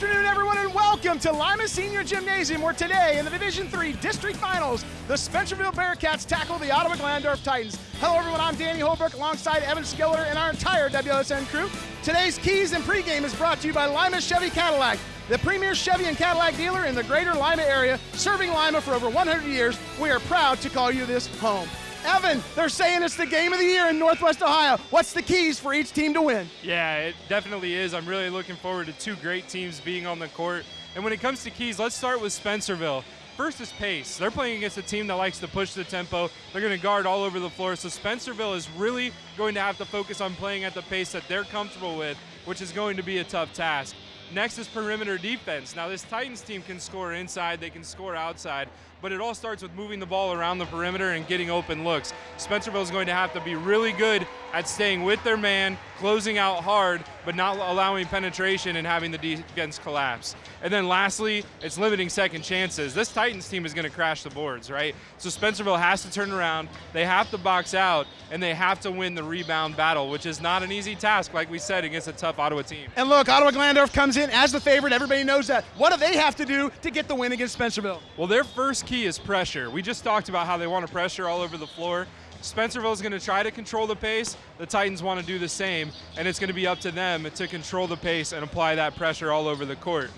afternoon, everyone, and welcome to Lima Senior Gymnasium, where today in the Division Three District Finals, the Spencerville Bearcats tackle the Ottawa Glandorf Titans. Hello, everyone. I'm Danny Holbrook alongside Evan Skiller and our entire WSN crew. Today's Keys and pregame is brought to you by Lima Chevy Cadillac, the premier Chevy and Cadillac dealer in the greater Lima area, serving Lima for over 100 years. We are proud to call you this home. Evan, they're saying it's the game of the year in Northwest Ohio. What's the keys for each team to win? Yeah, it definitely is. I'm really looking forward to two great teams being on the court. And when it comes to keys, let's start with Spencerville. First is pace. They're playing against a team that likes to push the tempo. They're going to guard all over the floor. So Spencerville is really going to have to focus on playing at the pace that they're comfortable with, which is going to be a tough task. Next is perimeter defense. Now, this Titans team can score inside, they can score outside, but it all starts with moving the ball around the perimeter and getting open looks. Spencerville is going to have to be really good at staying with their man, closing out hard, but not allowing penetration and having the defense collapse. And then lastly, it's limiting second chances. This Titans team is going to crash the boards, right? So Spencerville has to turn around, they have to box out, and they have to win the rebound battle, which is not an easy task, like we said, against a tough Ottawa team. And look, Ottawa Glandorf comes in as the favorite. Everybody knows that. What do they have to do to get the win against Spencerville? Well, their first key is pressure. We just talked about how they want to pressure all over the floor. Spencerville is going to try to control the pace. The Titans want to do the same, and it's going to be up to them to control the pace and apply that pressure all over the court.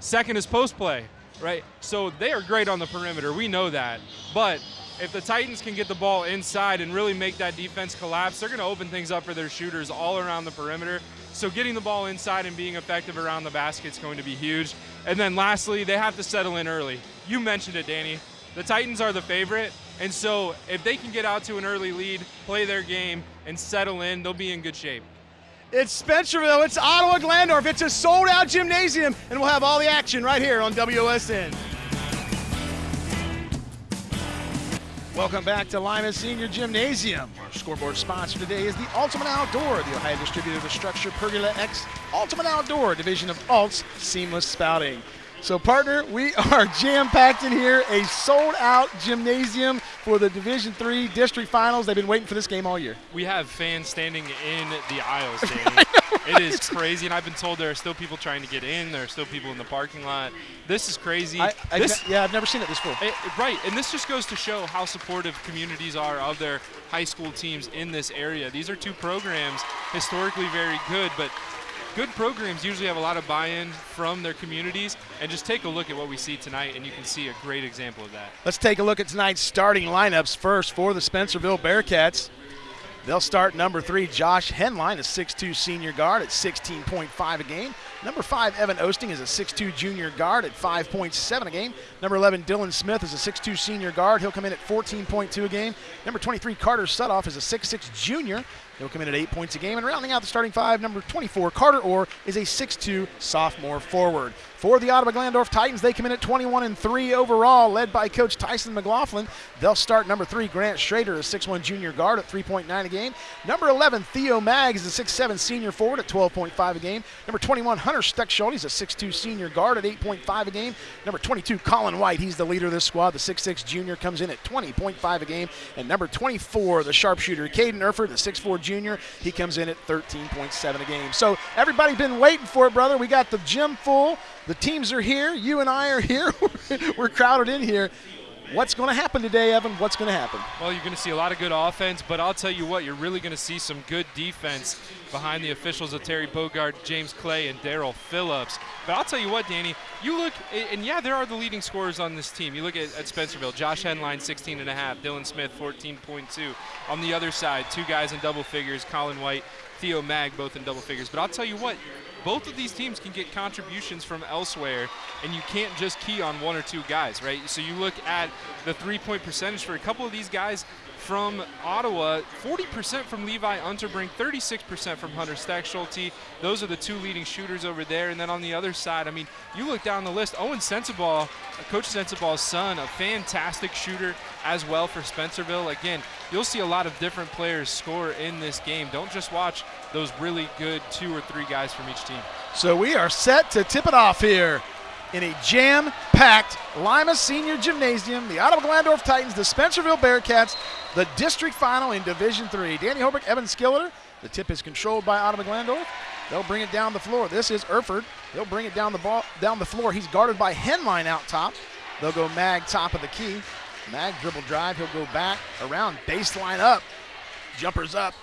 Second is post play, right? So they are great on the perimeter. We know that. But if the Titans can get the ball inside and really make that defense collapse, they're going to open things up for their shooters all around the perimeter. So getting the ball inside and being effective around the basket is going to be huge. And then lastly, they have to settle in early. You mentioned it, Danny. The Titans are the favorite, and so if they can get out to an early lead, play their game, and settle in, they'll be in good shape. It's Spencerville, it's Ottawa Glandorf, it's a sold out gymnasium, and we'll have all the action right here on WOSN. Welcome back to Lima Senior Gymnasium. Our scoreboard sponsor today is the Ultimate Outdoor, the Ohio distributor of the StruXure Pergola X Ultimate Outdoor division of Alt's Seamless Spouting. So, partner, we are jam-packed in here, a sold-out gymnasium for the Division Three district finals. They've been waiting for this game all year. We have fans standing in the aisles, Danny. It is crazy, and I've been told there are still people trying to get in. There are still people in the parking lot. This is crazy. I, I this, yeah, I've never seen it this full. It, right, and this just goes to show how supportive communities are of their high school teams in this area. These are two programs historically very good, but good programs usually have a lot of buy-in from their communities and just take a look at what we see tonight and you can see a great example of that. Let's take a look at tonight's starting lineups first for the Spencerville Bearcats. They'll start number three, Josh Henline, a 6'2 senior guard at 16.5 a game. Number five, Evan Osting, is a 6'2 junior guard at 5.7 a game. Number 11, Dylan Smith, is a 6'2 senior guard. He'll come in at 14.2 a game. Number 23, Carter Sutoff, is a 6'6 junior. He'll come in at eight points a game. And rounding out the starting five, number 24, Carter Orr, is a 6'2 sophomore forward. For the Ottawa Glandorf Titans, they come in at 21 and 3 overall, led by Coach Tyson McLaughlin. They'll start number three, Grant Schrader, a 6'1 junior guard at 3.9 a game. Number 11, Theo Maggs, is a 6'7 senior forward at 12.5 a game. Number 21, Hunter Steckschulte, he's a 6'2 senior guard at 8.5 a game. Number 22, Colin White, he's the leader of this squad. The 6'6 junior comes in at 20.5 a game. And number 24, the sharpshooter, Caden Erford, the 6'4 junior, he comes in at 13.7 a game. So everybody been waiting for it, brother. We got the gym full. The teams are here. You and I are here. We're crowded in here. What's going to happen today, Evan? What's going to happen? Well, you're going to see a lot of good offense, but I'll tell you what, you're really going to see some good defense behind the officials of Terry Bogard, James Clay, and Daryl Phillips. But I'll tell you what, Danny, you look, and yeah, there are the leading scorers on this team. You look at, at Spencerville, Josh Henline, 16 and a half, Dylan Smith, 14.2. On the other side, two guys in double figures, Colin White, Theo Mag, both in double figures. But I'll tell you what, both of these teams can get contributions from elsewhere, and you can't just key on one or two guys, right? So you look at the three-point percentage for a couple of these guys from Ottawa, 40% from Levi Unterbrink, 36% from Hunter Steckschulte. Those are the two leading shooters over there. And then on the other side, I mean, you look down the list, Owen Sensabaugh, Coach Sensabaugh's son, a fantastic shooter as well for Spencerville. Again, you'll see a lot of different players score in this game. Don't just watch those really good two or three guys from each team. So we are set to tip it off here in a jam-packed Lima Senior Gymnasium. The Ottawa Glandorf Titans, the Spencerville Bearcats, the district final in Division Three. Danny Holbrook, Evan Skiller. The tip is controlled by Ottawa Glandorf. They'll bring it down the floor. This is Erford. He'll bring it down the ball down the floor. He's guarded by Henline out top. They'll go Mag top of the key. Mag dribble drive. He'll go back around baseline up. Jumpers up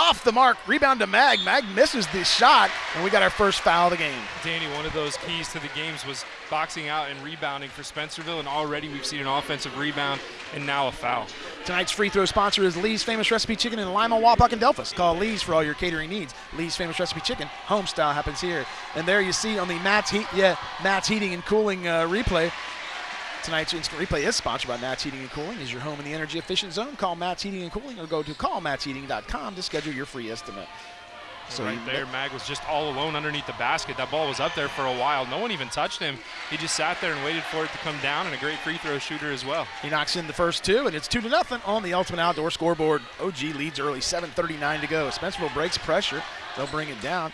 off the mark. Rebound to Mag. Mag misses the shot, and we got our first foul of the game. Danny, one of those keys to the games was boxing out and rebounding for Spencerville, and already we've seen an offensive rebound and now a foul. Tonight's free throw sponsor is Lee's Famous Recipe Chicken in Lima, Wapak, and Delphos. Call Lee's for all your catering needs. Lee's Famous Recipe Chicken, home style happens here. And there you see on the Matt's Heat, yeah, Matt's Heating and Cooling uh, replay. Tonight's instant replay is sponsored by Matt's Heating and Cooling. Is your home in the energy efficient zone? Call Matt's Heating and Cooling or go to callmattsheating.com to schedule your free estimate. So right there, Mag was just all alone underneath the basket. That ball was up there for a while. No one even touched him. He just sat there and waited for it to come down, and a great free throw shooter as well. He knocks in the first two, and it's two to nothing on the Ultimate Outdoor scoreboard. OG leads early, 7:39 to go. Spencerville breaks pressure. They'll bring it down.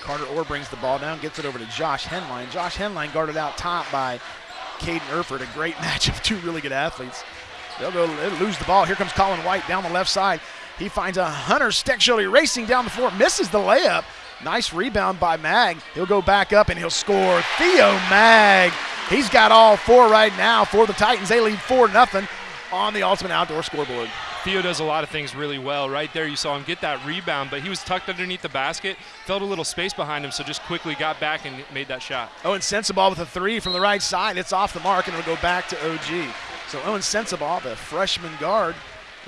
Carter Orr brings the ball down, gets it over to Josh Henline. Josh Henline guarded out top by Caden Erford. A great match of two really good athletes. They'll go they'll lose the ball. Here comes Colin White down the left side. He finds a Hunter Steckschulte racing down the floor, misses the layup. Nice rebound by Mag. He'll go back up and he'll score. Theo Mag. He's got all four right now for the Titans. They lead 4 0 on the Ultimate Outdoor scoreboard. Theo does a lot of things really well. Right there, you saw him get that rebound, but he was tucked underneath the basket, felt a little space behind him, so just quickly got back and made that shot. Oh, Owen Sensabaugh with a three from the right side. It's off the mark, and it'll go back to OG. So Owen Sensabaugh, the freshman guard,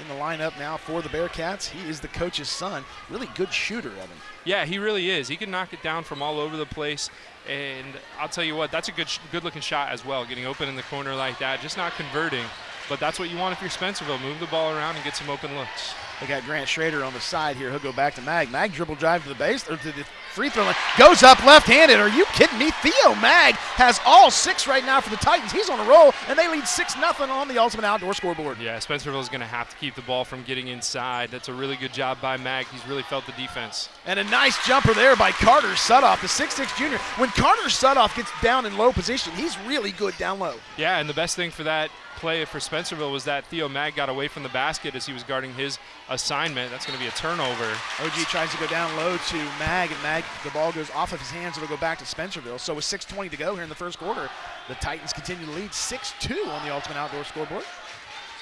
in the lineup now for the Bearcats. He is the coach's son. Really good shooter, Evan. Yeah, he really is. He can knock it down from all over the place. And I'll tell you what, that's a good, good looking shot as well. Getting open in the corner like that, just not converting. But that's what you want if you're Spencerville. Move the ball around and get some open looks. They got Grant Schrader on the side here. He'll go back to Mag. Mag dribble drive to the base, or to the free throw line. Goes up left-handed. Are you kidding me? Theo Mag has all six right now for the Titans. He's on a roll, and they lead 6 nothing on the Ultimate Outdoor scoreboard. Yeah, Spencerville is going to have to keep the ball from getting inside. That's a really good job by Mag. He's really felt the defense. And a nice jumper there by Carter Sutoff, the 6'6 junior. When Carter Sutoff gets down in low position, he's really good down low. Yeah, and the best thing for that play for Spencerville was that Theo Mag got away from the basket as he was guarding his assignment. That's going to be a turnover. OG tries to go down low to Mag, and Mag, the ball goes off of his hands. It'll go back to Spencerville. So with 6.20 to go here in the first quarter, the Titans continue to lead 6-2 on the Ultimate Outdoor scoreboard.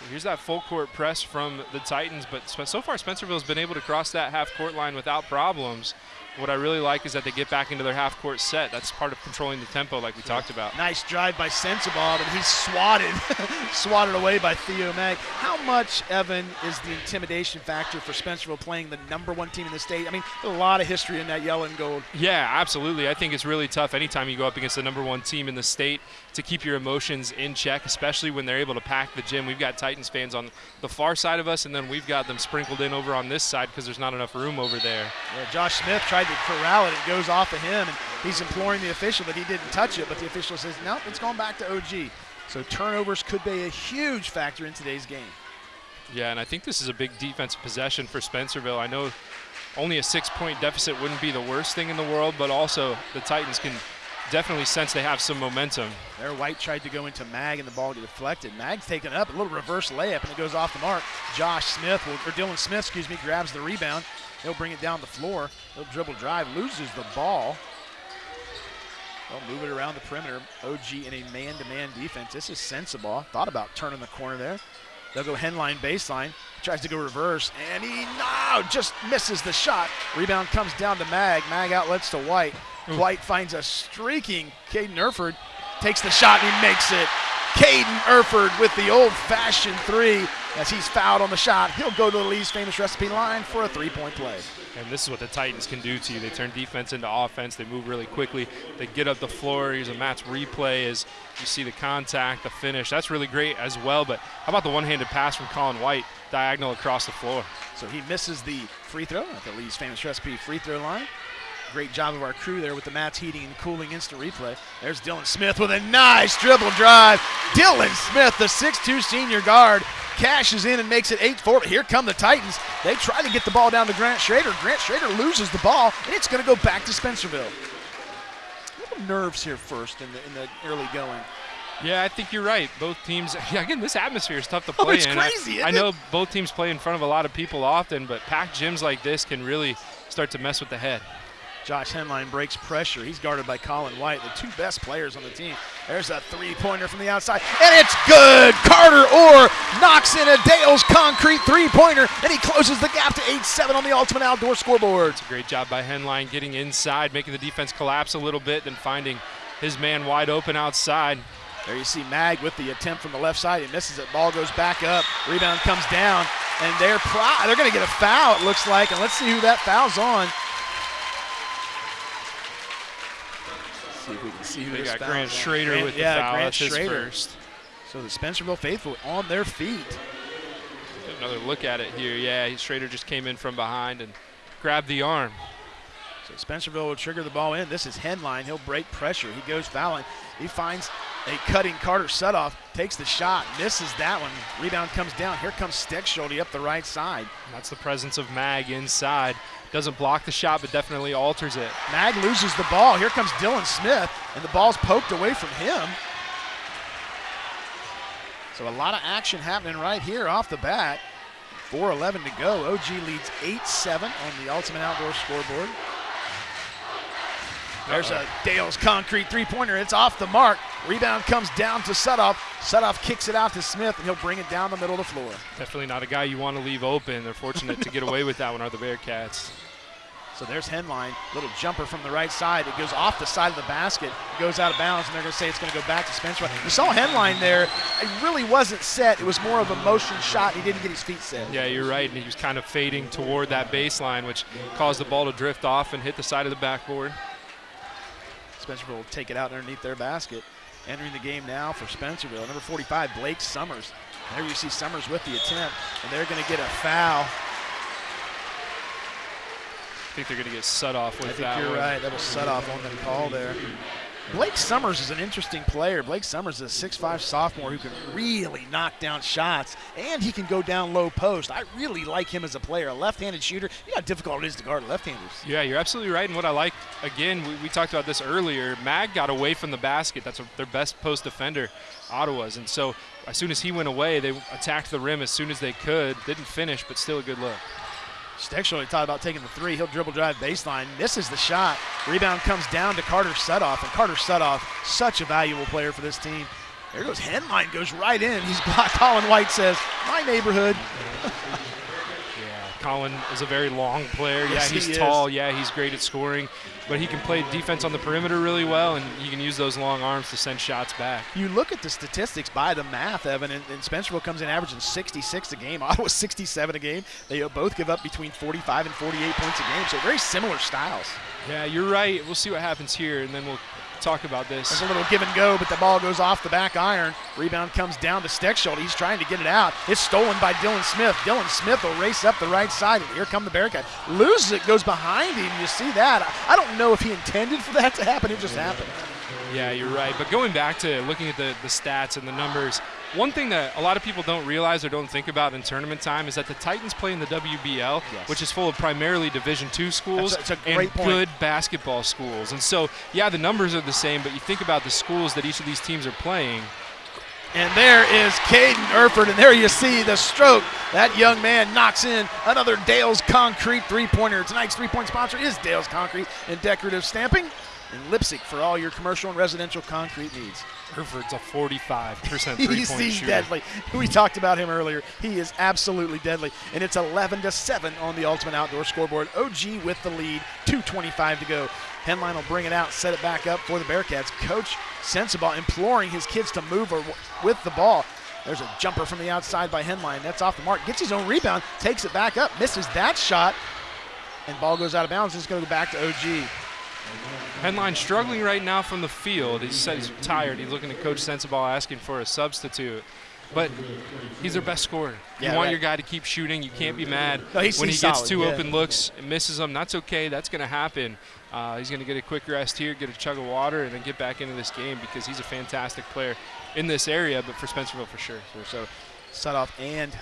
So here's that full court press from the Titans, but so far Spencerville's been able to cross that half court line without problems. What I really like is that they get back into their half court set. That's part of controlling the tempo, like we talked about. Nice drive by Sensabaugh, and he's swatted, swatted away by Theo Mag. How much, Evan, is the intimidation factor for Spencerville playing the number one team in the state? I mean, a lot of history in that yellow and gold. Yeah, absolutely. I think it's really tough anytime you go up against the number one team in the state to keep your emotions in check, especially when they're able to pack the gym. We've got Titans fans on the far side of us, and then we've got them sprinkled in over on this side because there's not enough room over there. Yeah, Josh Smith tried to corral it. It goes off of him, and he's imploring the official that he didn't touch it, but the official says, nope, it's going back to OG. So turnovers could be a huge factor in today's game. Yeah, and I think this is a big defensive possession for Spencerville. I know only a six-point deficit wouldn't be the worst thing in the world, but also the Titans can definitely sense they have some momentum. There, White tried to go into Mag, and the ball get deflected. Mag's taken up, a little reverse layup, and it goes off the mark. Josh Smith, or Dylan Smith, excuse me, grabs the rebound. He'll bring it down the floor. He'll dribble drive, loses the ball. They'll move it around the perimeter. OG in a man-to-man defense. This is Sensabaugh. Thought about turning the corner there. They'll go Henline baseline. Tries to go reverse, and he no, just misses the shot. Rebound comes down to Mag. Mag outlets to White. Ooh. White finds a streaking Caden Erford. Takes the shot and he makes it. Caden Erford with the old-fashioned three as he's fouled on the shot. He'll go to the Lee's famous recipe line for a three-point play. And this is what the Titans can do to you. They turn defense into offense. They move really quickly. They get up the floor. Here's a Matt's replay as you see the contact, the finish. That's really great as well. But how about the one-handed pass from Colin White diagonal across the floor? So he misses the free throw at the Lee's famous recipe free throw line. Great job of our crew there with the Matt's Heating and Cooling instant replay. There's Dylan Smith with a nice dribble drive. Dylan Smith, the 6'2 senior guard, cashes in and makes it 8-4. Here come the Titans. They try to get the ball down to Grant Schrader. Grant Schrader loses the ball, and it's going to go back to Spencerville. A Little nerves here first in the, in the early going. Yeah, I think you're right. Both teams. Yeah, again, this atmosphere is tough to oh, play oh, it's in. Crazy, I, I know both teams play in front of a lot of people often, but packed gyms like this can really start to mess with the head. Josh Henline breaks pressure. He's guarded by Colin White, the two best players on the team. There's a three-pointer from the outside, and it's good. Carter Orr knocks in a Dale's concrete three-pointer, and he closes the gap to 8-7 on the Ultimate Outdoor scoreboard. It's a great job by Henline getting inside, making the defense collapse a little bit, then finding his man wide open outside. There you see Mag with the attempt from the left side. He misses it. Ball goes back up. Rebound comes down, and they're pro- they're going to get a foul. It looks like, and let's see who that foul's on. See if we can see who They this got Grant. Schrader Grant- with the yeah, foul. Grant That's Schrader. first. So the Spencerville faithful on their feet. Another look at it here. Yeah, Schrader just came in from behind and grabbed the arm. So Spencerville will trigger the ball in. This is Henline. He'll break pressure. He goes fouling. He finds a cutting Carter Sutoff, takes the shot, misses that one. Rebound comes down. Here comes Steckschulte up the right side. That's the presence of Mag inside. Doesn't block the shot, but definitely alters it. Mag loses the ball. Here comes Dylan Smith, and the ball's poked away from him. So a lot of action happening right here off the bat. 4.11 to go. OG leads 8-7 on the Ultimate Outdoor scoreboard. There's a Dale's concrete three-pointer. It's off the mark. Rebound comes down to Sutoff. Sutoff kicks it out to Smith, and he'll bring it down the middle of the floor. Definitely not a guy you want to leave open. They're fortunate to get away with that one, are the Bearcats. So there's Henline, little jumper from the right side. It goes off the side of the basket, goes out of bounds, and they're going to say it's going to go back to Spencer. You saw Henline there. It really wasn't set. It was more of a motion shot. He didn't get his feet set. Yeah, you're right. And he was kind of fading toward that baseline, which caused the ball to drift off and hit the side of the backboard. Spencer will take it out underneath their basket. Entering the game now for Spencerville, number 45, Blake Summers. There you see Summers with the attempt, and they're going to get a foul. I think they're going to get set off with I think that you're one. right. That was set off on the call there. Blake Summers is an interesting player. Blake Summers is a 6'5 sophomore who can really knock down shots, and he can go down low post. I really like him as a player. A left-handed shooter. You know how difficult it is to guard left-handers. Yeah, you're absolutely right. And what I like, again, we, we talked about this earlier. Mag got away from the basket. That's a, their best post defender, Ottawa's. And so as soon as he went away, they attacked the rim as soon as they could. Didn't finish, but still a good look. Steckschulte talked about taking the three. He'll dribble drive baseline, misses the shot. Rebound comes down to Carter Sutoff, and Carter Sutoff, such a valuable player for this team. There goes Henline, goes right in. He's blocked. Colin White says, "My neighborhood." Yeah, Colin is a very long player. Yes, yeah, he's he tall. Yeah, he's great at scoring, but he can play defense on the perimeter really well, and he can use those long arms to send shots back. You look at the statistics by the math, Evan, and, and Spencerville comes in averaging 66 a game. Ottawa 67 a game. They both give up between 45 and 48 points a game, so very similar styles. Yeah, you're right. We'll see what happens here, and then we'll talk about this. There's a little give and go, but the ball goes off the back iron. Rebound comes down to Steckschulte. He's trying to get it out. It's stolen by Dylan Smith. Dylan Smith will race up the right side, and here come the Bearcats. Loses it, goes behind him. You see that. I don't know if he intended for that to happen. It just happened. Yeah, you're right. But going back to looking at the, the stats and the numbers, one thing that a lot of people don't realize or don't think about in tournament time is that the Titans play in the WBL, Yes. which is full of primarily Division two schools That's a- that's a and point. good basketball schools. And so, yeah, the numbers are the same, but you think about the schools that each of these teams are playing. And there is Caden Erford, and there you see the stroke. That young man knocks in another Dale's Concrete three-pointer. Tonight's three-point sponsor is Dale's Concrete and Decorative Stamping in Leipsic for all your commercial and residential concrete needs. Erford's a 45% three-point he's shooter. deadly. We talked about him earlier. He is absolutely deadly, and it's 11 to 7 on the Ultimate Outdoor scoreboard. OG with the lead, 2:25 to go. Henline will bring it out, set it back up for the Bearcats. Coach Sensabaugh imploring his kids to move or with the ball. There's a jumper from the outside by Henline. That's off the mark. Gets his own rebound, takes it back up, misses that shot, and ball goes out of bounds. It's going to go back to OG. Henline struggling right now from the field. He said he's tired. He's looking at Coach Sensabaugh asking for a substitute. But he's their best scorer. Yeah, you want right. your guy to keep shooting. You can't be mad No, he's- when he gets solid, two yeah. open looks and misses them. That's okay. That's going to happen. Uh, he's going to get a quick rest here, get a chug of water, and then get back into this game because he's a fantastic player in this area, but for Spencerville for sure. So set off and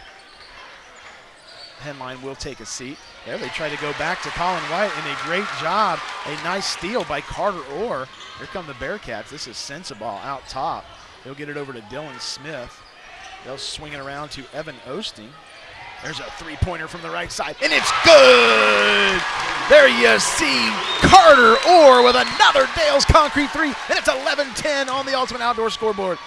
Henline will take a seat. There they try to go back to Colin White, and a great job. A nice steal by Carter Orr. Here come the Bearcats. This is Sensabaugh out top. He'll get it over to Dylan Smith. They'll swing it around to Evan Osting. There's a three-pointer from the right side, and it's good. There you see Carter Orr with another Dale's Concrete three, and it's 11-10 on the Ultimate Outdoor scoreboard.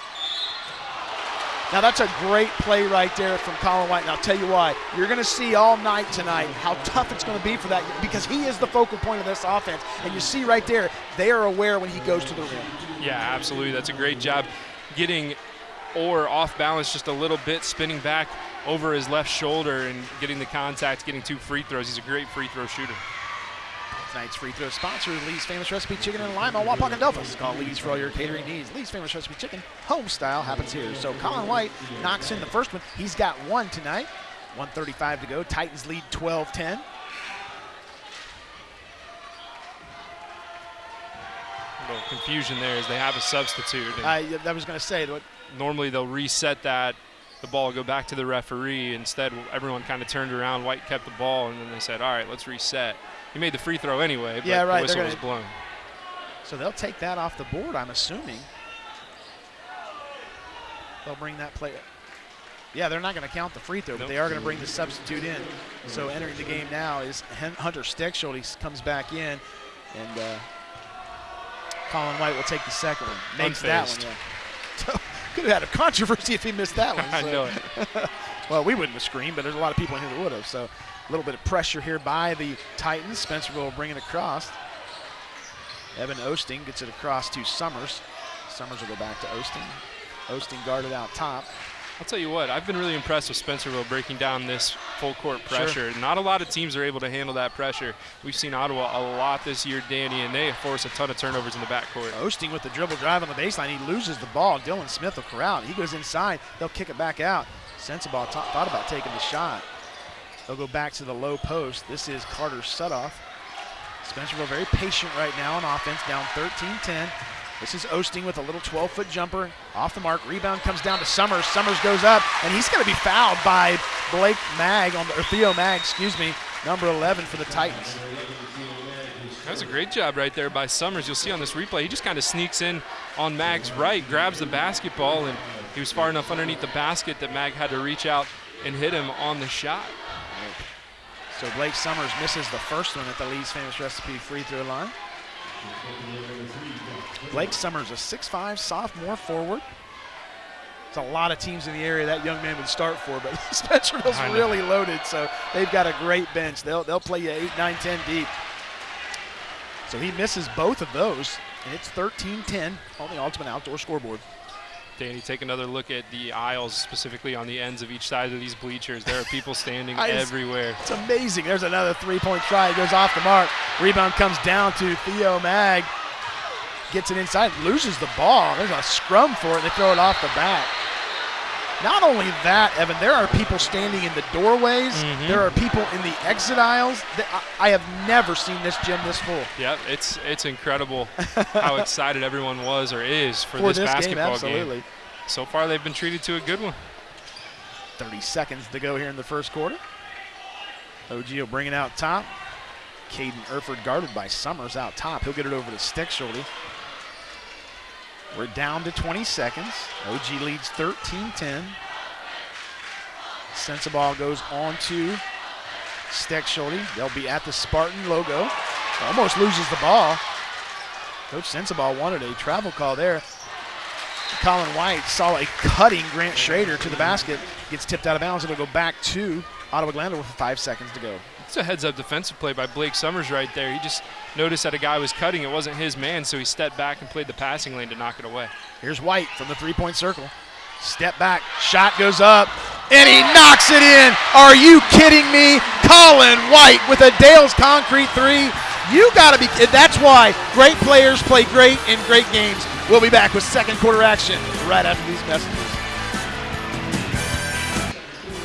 Now that's a great play right there from Colin White. And I'll tell you why. You're going to see all night tonight how tough it's going to be for that because he is the focal point of this offense. And you see right there, they are aware when he goes to the rim. Yeah, absolutely. That's a great job getting Orr off balance just a little bit, spinning back over his left shoulder and getting the contact, getting two free throws. He's a great free throw shooter. Tonight's free throw sponsor is Lee's Famous Recipe Chicken in Lima, Wapak, and Delphos. Call Lee's for all your catering needs. Lee's Famous Recipe Chicken, home style, happens here. So Colin White knocks in the first one. He's got one tonight. 135 to go. Titans lead 12-10. little confusion there is they have a substitute. I, I was going to say that normally they'll reset that the ball go back to the referee. Instead, everyone kind of turned around. White kept the ball, and then they said, "All right, let's reset." He made the free throw anyway, but Yeah, right, the whistle was blown. So they'll take that off the board, I'm assuming. They'll bring that play. Yeah, they're not going to count the free throw, but they are going to bring the substitute in. So entering the game now is Hunter Steckschulte. He comes back in, and uh, Colin White will take the second one. Makes that one, yeah. Could have had a controversy if he missed that one. I so- know it. well, we wouldn't have screamed, but there's a lot of people in here that would have. So a little bit of pressure here by the Titans. Spencer will bring it across. Evan Osting gets it across to Summers. Summers will go back to Osting. Osting guarded out top. I'll tell you what, I've been really impressed with Spencerville breaking down this full court Sure. pressure. Not a lot of teams are able to handle that pressure. We've seen Ottawa a lot this year, Danny, and they force a ton of turnovers in the backcourt. Osting with the dribble drive on the baseline. He loses the ball. Dylan Smith will corral. He goes inside. They'll kick it back out. Sensabaugh t- thought about taking the shot. They'll go back to the low post. This is Carter Sutoff. Spencerville very patient right now on offense, down 13-10. This is Osting with a little 12-foot jumper off the mark. Rebound comes down to Summers. Summers goes up, and he's going to be fouled by Blake Mag on the, or Theo Mag, excuse me, number 11 for the Titans. That was a great job right there by Summers. You'll see on this replay, he just kind of sneaks in on Mag's right, grabs the basketball, and he was far enough underneath the basket that Mag had to reach out and hit him on the shot. So Blake Summers misses the first one at the Lee's Famous Recipe free throw line. Blake Summers, a 6'5 sophomore forward. There's a lot of teams in the area that young man would start for, but Spencerville's really loaded, so they've got a great bench. They'll, they'll play you 8, 9, 10 deep. So he misses both of those, and it's 13-10 on the Ultimate Outdoor scoreboard. Danny, take another look at the aisles, specifically on the ends of each side of these bleachers. There are people standing everywhere. It's amazing. There's another three-point try. It goes off the mark. Rebound comes down to Theo Mag. Gets it inside, loses the ball. There's a scrum for it. They throw it off the back. Not only that, Evan, there are people standing in the doorways. Mhm. There are people in the exit aisles. I- have never seen this gym this full Yep, it's it's incredible how excited everyone was or is for, for this, this game. basketball Absolutely. game. So far, they've been treated to a good one. 30 seconds to go here in the first quarter. OG will bring it out top. Caden Erford guarded by Summers out top. He'll get it over to Steckschulte. We're down to 20 seconds. OG leads 13-10. Sensabaugh goes on to Steckschulte. They'll be at the Spartan logo. Almost loses the ball. Coach Sensabaugh wanted a travel call there. Colin White saw a cutting Grant Schrader to the basket. Gets tipped out of bounds. It'll go back to Ottawa Glandorf with five seconds to go. It's a heads-up defensive play by Blake Summers right there. He just noticed that a guy was cutting. It wasn't his man, so he stepped back and played the passing lane to knock it away. Here's White from the three-point circle. Step back, shot goes up, and he knocks it in. Are you kidding me? Colin White with a Dale's Concrete three. You got to be. That's why great players play great in great games. We'll be back with second quarter action right after these messages.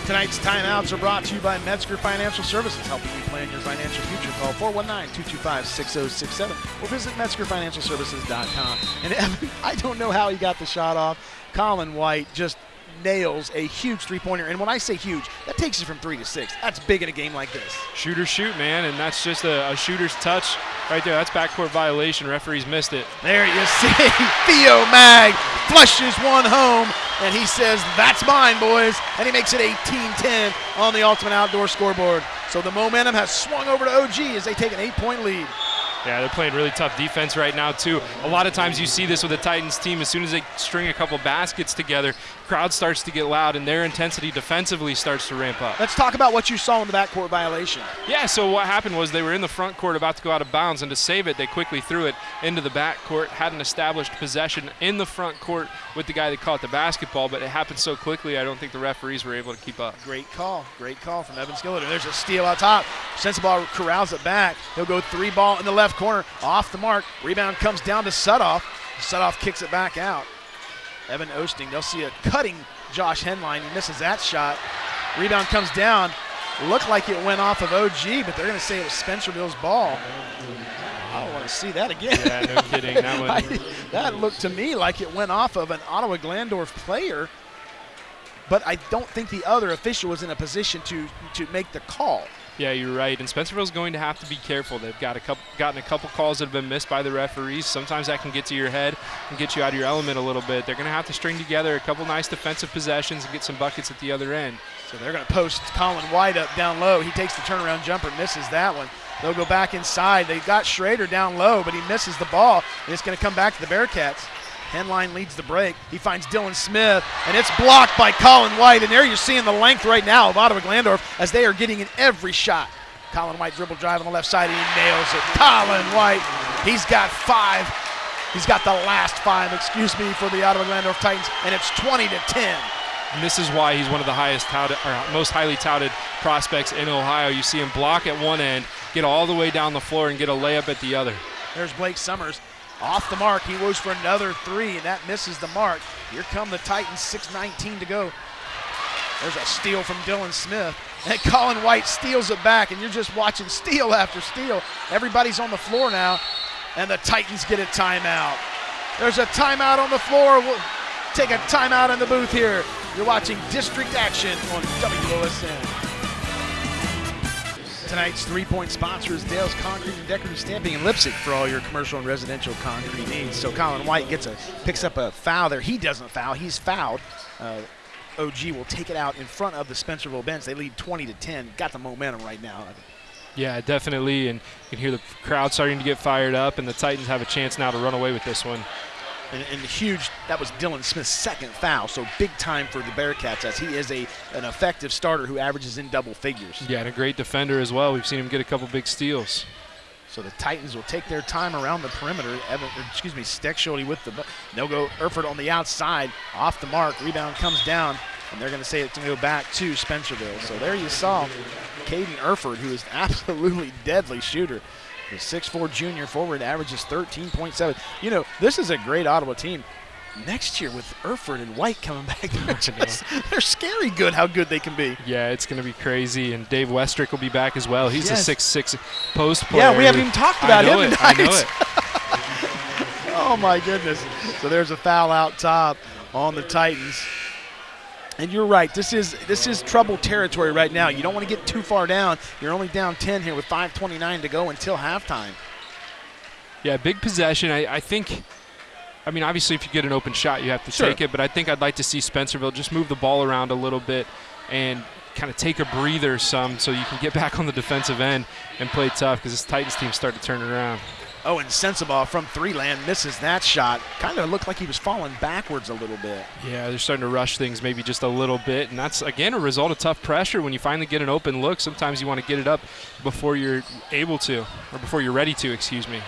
Tonight's timeouts are brought to you by Metzger Financial Services, helping you plan your financial future. Call 419-225-6067 or visit MetzgerFinancialServices.com. And Evan, I don't know how he got the shot off. Colin White just nails a huge three-pointer. And when I say huge, that takes you from three to six. That's big in a game like this. Shooter shoot, man, and that's just a, a shooter's touch right there. That's backcourt violation. Referees missed it. There you see Theo Mag flushes one home. and he says, That's mine, boys. And he makes it 18 10 on the Ultimate Outdoor scoreboard. So the momentum has swung over to OG as they take an eight point lead. Yeah, they're playing really tough defense right now, too. A lot of times you see this with the Titans team. As soon as they string a couple baskets together, crowd starts to get loud and their intensity defensively starts to ramp up. Let's talk about what you saw in the backcourt violation. Yeah, so what happened was they were in the front court about to go out of bounds, and to save it, they quickly threw it into the backcourt, had an established possession in the front court with the guy that caught the basketball, but it happened so quickly, I don't think the referees were able to keep up. Great call. Great call from Evan Skillett. There's a steal out top. Sensabaugh corrals it back. He'll go three ball in the left corner, off the mark. Rebound comes down to Sutoff. Sutoff kicks it back out. Evan Osting, they'll see a cutting Josh Henline. He misses that shot. Rebound comes down. Looked like it went off of OG, but they're going to say it was Spencerville's ball. I don't want to see that again. Yeah, no kidding. That one. I- that looked to me like it went off of an Ottawa Glandorf player, but I don't think the other official was in a position to to make the call. Yeah, you're right. And Spencerville's going to have to be careful. They've got a couple, gotten a couple calls that have been missed by the referees. Sometimes that can get to your head and get you out of your element a little bit. They're going to have to string together a couple nice defensive possessions and get some buckets at the other end. So they're going to post Colin White up down low. He takes the turnaround jumper, misses that one. They'll go back inside. They got Schrader down low, but he misses the ball, and it's going to come back to the Bearcats. Henline leads the break. He finds Dylan Smith, and it's blocked by Colin White. And there you're seeing the length right now of Ottawa Glandorf as they are getting in every shot. Colin White dribble drive on the left side, and he nails it. Colin White, he's got five. He's got the last five, excuse me, for the Ottawa Glandorf Titans, and it's 20 to 10. And this is why he's one of the highest touted, or most highly touted prospects in Ohio. You see him block at one end, get all the way down the floor, and get a layup at the other. There's Blake Summers off the mark. He goes for another three, and that misses the mark. Here come the Titans, 6.19 to go. There's a steal from Dylan Smith. And Colin White steals it back, and you're just watching steal after steal. Everybody's on the floor now, and the Titans get a timeout. There's a timeout on the floor. We'll take a timeout in the booth here. You're watching District Action on WOSN. Tonight's three-point sponsor is Dale's Concrete and Decorative Stamping in Leipsic for all your commercial and residential concrete needs. So Colin White gets a picks up a foul there. He doesn't foul. He's fouled. Uh, OG will take it out in front of the Spencerville bench. They lead 20 to 10. Got the momentum right now. Yeah, definitely. And you can hear the crowd starting to get fired up, and the Titans have a chance now to run away with this one. And, and huge. That was Dylan Smith's second foul. So big time for the Bearcats as he is a an effective starter who averages in double figures. Yeah, and a great defender as well. We've seen him get a couple big steals. So the Titans will take their time around the perimeter. Evan, er, excuse me, Steckschulte with the. They'll go Erford on the outside, off the mark. Rebound comes down, and they're going to say it's going to go back to Spencerville. So there you saw Caden Erford, who is an absolutely deadly shooter. The 6'4 junior forward averages 13.7. You know, this is a great Ottawa team. Next year with Erford and White coming back, they're, just, they're scary good how good they can be. Yeah, it's going to be crazy. And Dave Westrick will be back as well. He's Yes. a six-six post player. Yeah, we haven't even talked about I know him it. I know it. Oh my goodness. So there's a foul out top on the Titans. And you're right. This is this is trouble territory right now. You don't want to get too far down. You're only down 10 here with 5:29 to go until halftime. Yeah, big possession. I, I think. I mean, obviously, if you get an open shot, you have to Sure. take it. But I think I'd like to see Spencerville just move the ball around a little bit and kind of take a breather some, so you can get back on the defensive end and play tough because this Titans team started to turn around. Oh, and Sensabaugh from three land misses that shot. Kind of looked like he was falling backwards a little bit. Yeah, they're starting to rush things maybe just a little bit, and that's again a result of tough pressure. When you finally get an open look, sometimes you want to get it up before you're able to, or before you're ready to. Excuse me.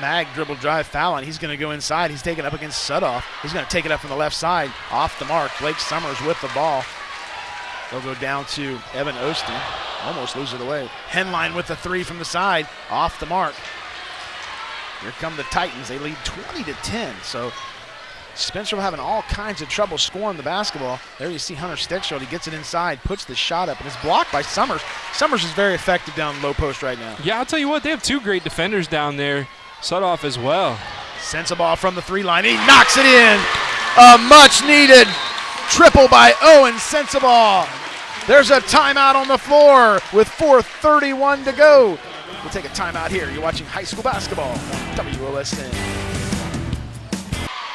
Mag dribble drive foul, and he's going to go inside. He's taking up against Sutoff. He's going to take it up from the left side, off the mark. Blake Summers with the ball. They'll go down to Evan Osting. Almost lose it away. Henline with the three from the side, off the mark. Here come the Titans. They lead 20 to 10. So Spencer having all kinds of trouble scoring the basketball. There you see Hunter Steckschulte. He gets it inside, puts the shot up, and it's blocked by Summers. Summers is very effective down low post right now. Yeah, I'll tell you what, they have two great defenders down there. Sutoff as well. Sensabaugh from the three line. He knocks it in. A much needed triple by Owen Sensabaugh. There's a timeout on the floor with 4.31 to go. We'll take a timeout here. You're watching high school basketball WOSN.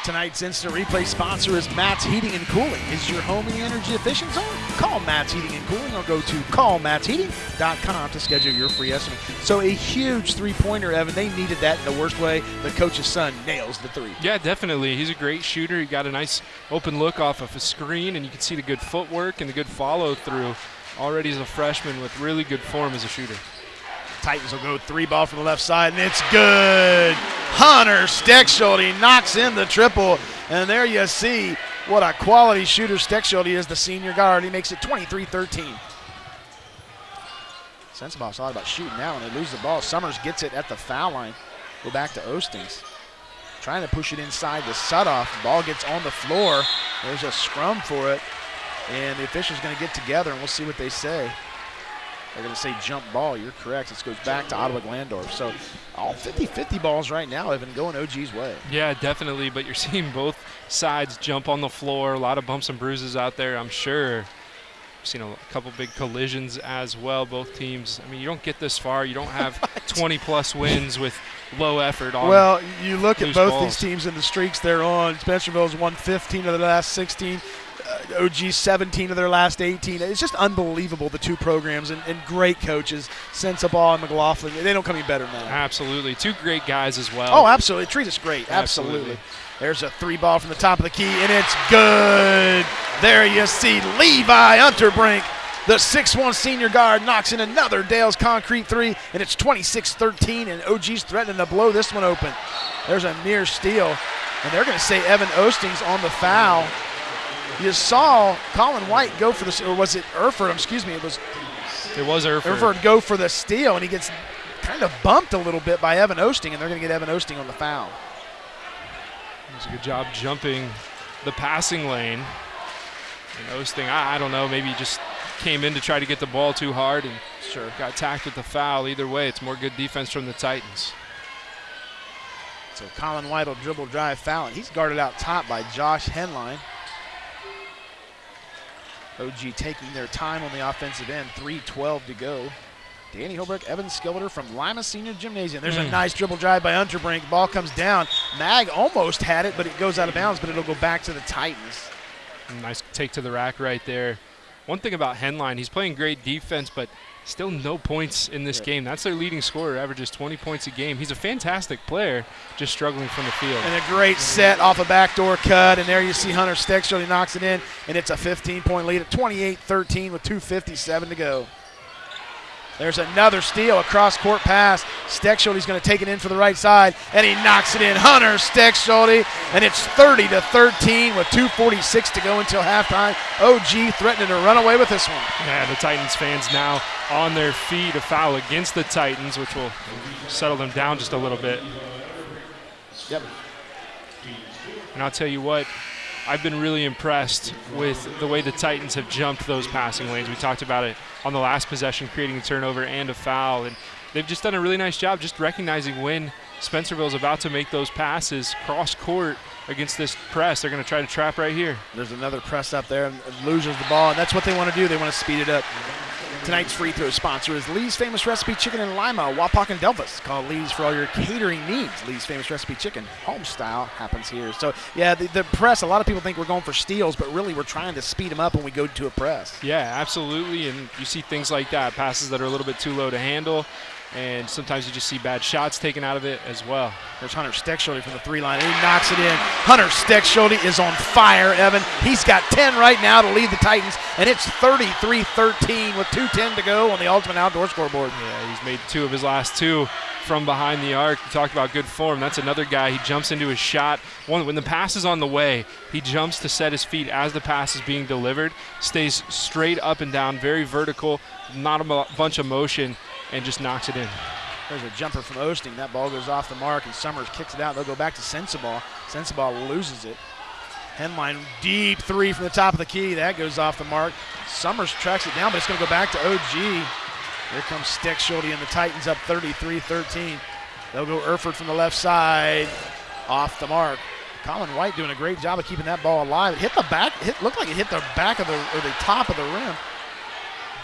Tonight's instant replay sponsor is Matt's Heating and Cooling. Is your home in the energy efficient zone? Call Matt's Heating and Cooling or go to callmattsheating.com to schedule your free estimate. So a huge three-pointer, Evan. They needed that in the worst way. The coach's son nails the three. Yeah, definitely. He's a great shooter. He got a nice open look off of a screen, and you can see the good footwork and the good follow through. Already as a freshman with really good form as a shooter. Titans will go three ball from the left side, and it's good. Hunter Steckschulte knocks in the triple, and there you see what a quality shooter Steckschulte is, the senior guard. He makes it 23-13. Sensabaugh thought about shooting now, and they lose the ball. Summers gets it at the foul line. Go back to Ostings. Trying to push it inside the Sutoff. Ball gets on the floor. There's a scrum for it, and the official's going to get together, and we'll see what they say. They're going to say jump ball. You're correct. This goes back to Ottawa Glandorf. So all 50-50 balls right now have been going OG's way. Yeah, definitely. But you're seeing both sides jump on the floor. A lot of bumps and bruises out there, I'm sure. Seen a couple big collisions as well. Both teams. I mean, you don't get this far. You don't have 20 plus wins with low effort on. Well, you look at both balls. these teams and the streaks they're on. Spencerville's won 15 of the last 16. OG 17 of their last 18. It's just unbelievable the two programs and, and great coaches, Sensabaugh and McLaughlin. They don't come any better than that. Absolutely, two great guys as well. Oh, absolutely. Treat us great. Absolutely. Absolutely. There's a three ball from the top of the key, and it's good. There you see Levi Unterbrink, the 6'1 senior guard, knocks in another Dale's concrete three, and it's 26 13, and OG's threatening to blow this one open. There's a near steal, and they're going to say Evan Ostings on the foul. You saw Colin White go for the, or was it Erford? Um, excuse me, it was It was Erford. Erford go for the steal, and he gets kind of bumped a little bit by Evan Osting, and they're going to get Evan Osting on the foul. Does a good job jumping the passing lane. And Osting, I, I don't know, maybe he just came in to try to get the ball too hard and Sure. got tacked with the foul. Either way, it's more good defense from the Titans. So Colin White will dribble drive foul, and he's guarded out top by Josh Henline. OG taking their time on the offensive end, 3.12 to go. Danny Holbrook, Evan Skilder from Lima Senior Gymnasium. There's a Mm. nice dribble drive by Unterbrink. Ball comes down. Mag almost had it, but it goes out of bounds, but it'll go back to the Titans. Nice take to the rack right there. One thing about Henline, he's playing great defense, but still no points in this game. That's their leading scorer, averages 20 points a game. He's a fantastic player, just struggling from the field. And a great set off a backdoor cut, and there you see Hunter Steckschulte knocks it in, and it's a 15-point lead at 28-13 with 2.57 to go. There's another steal, a cross-court pass. Steckschulte's going to take it in for the right side, and he knocks it in. Hunter Steckschulte, and it's 30 to 13 with 2:46 to go until halftime. OG threatening to run away with this one. Yeah, the Titans fans now on their feet. A foul against the Titans, which will settle them down just a little bit. Yep. And I'll tell you what, I've been really impressed with the way the Titans have jumped those passing lanes. We talked about it on the last possession, creating a turnover and a foul. And they've just done a really nice job just recognizing when Spencerville's about to make those passes cross court against this press. They're going to try to trap right here. There's another press up there, and loses the ball, and that's what they want to do. They want to speed it up. Tonight's free throw sponsor is Lee's Famous Recipe Chicken in Lima, Wapak, and Delphos. Call Lee's for all your catering needs. Lee's Famous Recipe Chicken, home style, happens here. So, yeah, the, the press, a lot of people think we're going for steals, but really we're trying to speed them up when we go to a press. Yeah, absolutely. And you see things like that, passes that are a little bit too low to handle. And sometimes you just see bad shots taken out of it as well. There's Hunter Steckschulte from the three line, he knocks it in. Hunter Steckschulte is on fire, Evan. He's got 10 right now to lead the Titans, and it's 33-13 with 2.10 to go on the Ultimate Outdoor scoreboard. Yeah, he's made two of his last two from behind the arc. You talked about good form. That's another guy. He jumps into his shot. One, when the pass is on the way, he jumps to set his feet as the pass is being delivered. Stays straight up and down, very vertical, not a bunch of motion, and just knocks it in. There's a jumper from Osting. That ball goes off the mark, and Summers kicks it out. They'll go back to Sensabaugh. Sensabaugh loses it. Henline deep three from the top of the key. That goes off the mark. Summers tracks it down, but it's going to go back to OG. Here comes Steckschulte and the Titans up 33-13. They'll go Erford from the left side, off the mark. Colin White doing a great job of keeping that ball alive. It hit the back. Hit looked like it hit the back of the or the top of the rim.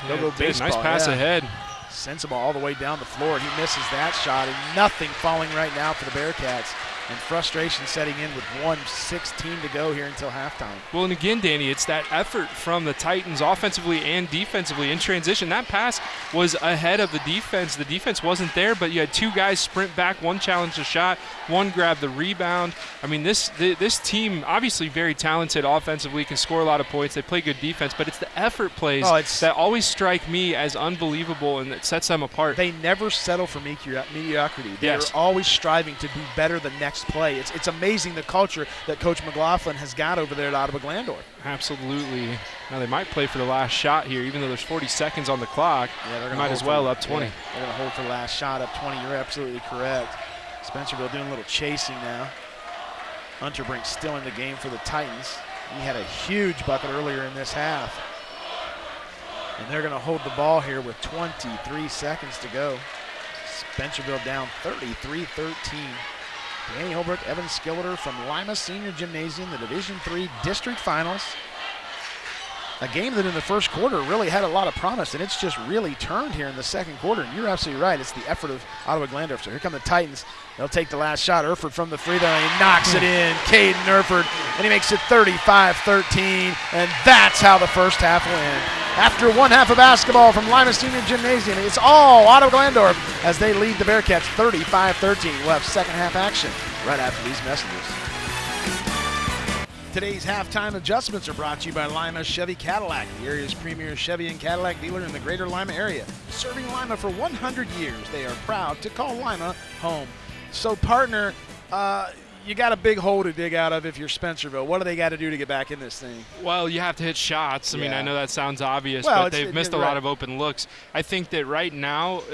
They'll Yeah, go did. Nice pass yeah. ahead. Sensabaugh all the way down the floor. He misses that shot, and nothing falling right now for the Bearcats. And frustration setting in with 116 to go here until halftime. Well, and again, Danny, it's that effort from the Titans offensively and defensively in transition. That pass was ahead of the defense. The defense wasn't there, but you had two guys sprint back, one challenged a shot, one grabbed the rebound. I mean, this this team obviously very talented offensively, can score a lot of points. They play good defense, but it's the effort plays Oh, that always strike me as unbelievable and that sets them apart. They never settle for mediocrity. They're Yes. always striving to be better the next play. It's, it's amazing the culture that Coach McLaughlin has got over there at Ottawa Glandorf. Absolutely. Now they might play for the last shot here, even though there's 40 seconds on the clock. Yeah, they're They gonna might as for- well up 20. yeah, they're going to hold for the last shot up 20. You're absolutely correct. Spencerville doing a little chasing now. Unterbrink still in the game for the Titans. He had a huge bucket earlier in this half. And they're going to hold the ball here with 23 seconds to go. Spencerville down 33-13. Danny Holbrook, Evan Skilleter from Lima Senior Gymnasium, the Division Three District Finals. A game that in the first quarter really had a lot of promise, and it's just really turned here in the second quarter. And you're absolutely right. It's the effort of Ottawa Glandorf. So here come the Titans. They'll take the last shot. Erford from the free throw. He knocks it in. Caden Erford. And he makes it 35-13. And that's how the first half will end. After one half of basketball from Lima Senior Gymnasium, it's all Ottawa Glandorf as they lead the Bearcats 35-13. We'll have second half action right after these messages. Today's halftime adjustments are brought to you by Lima Chevy Cadillac, the area's premier Chevy and Cadillac dealer in the greater Lima area. Serving Lima for 100 years, they are proud to call Lima home. So, partner, uh, you got a big hole to dig out of if you're Spencerville. What do they got to do to get back in this thing? Well, you have to hit shots. I mean, I know that sounds obvious, Well, but they've it- missed a right. lot of open looks. I think that right now,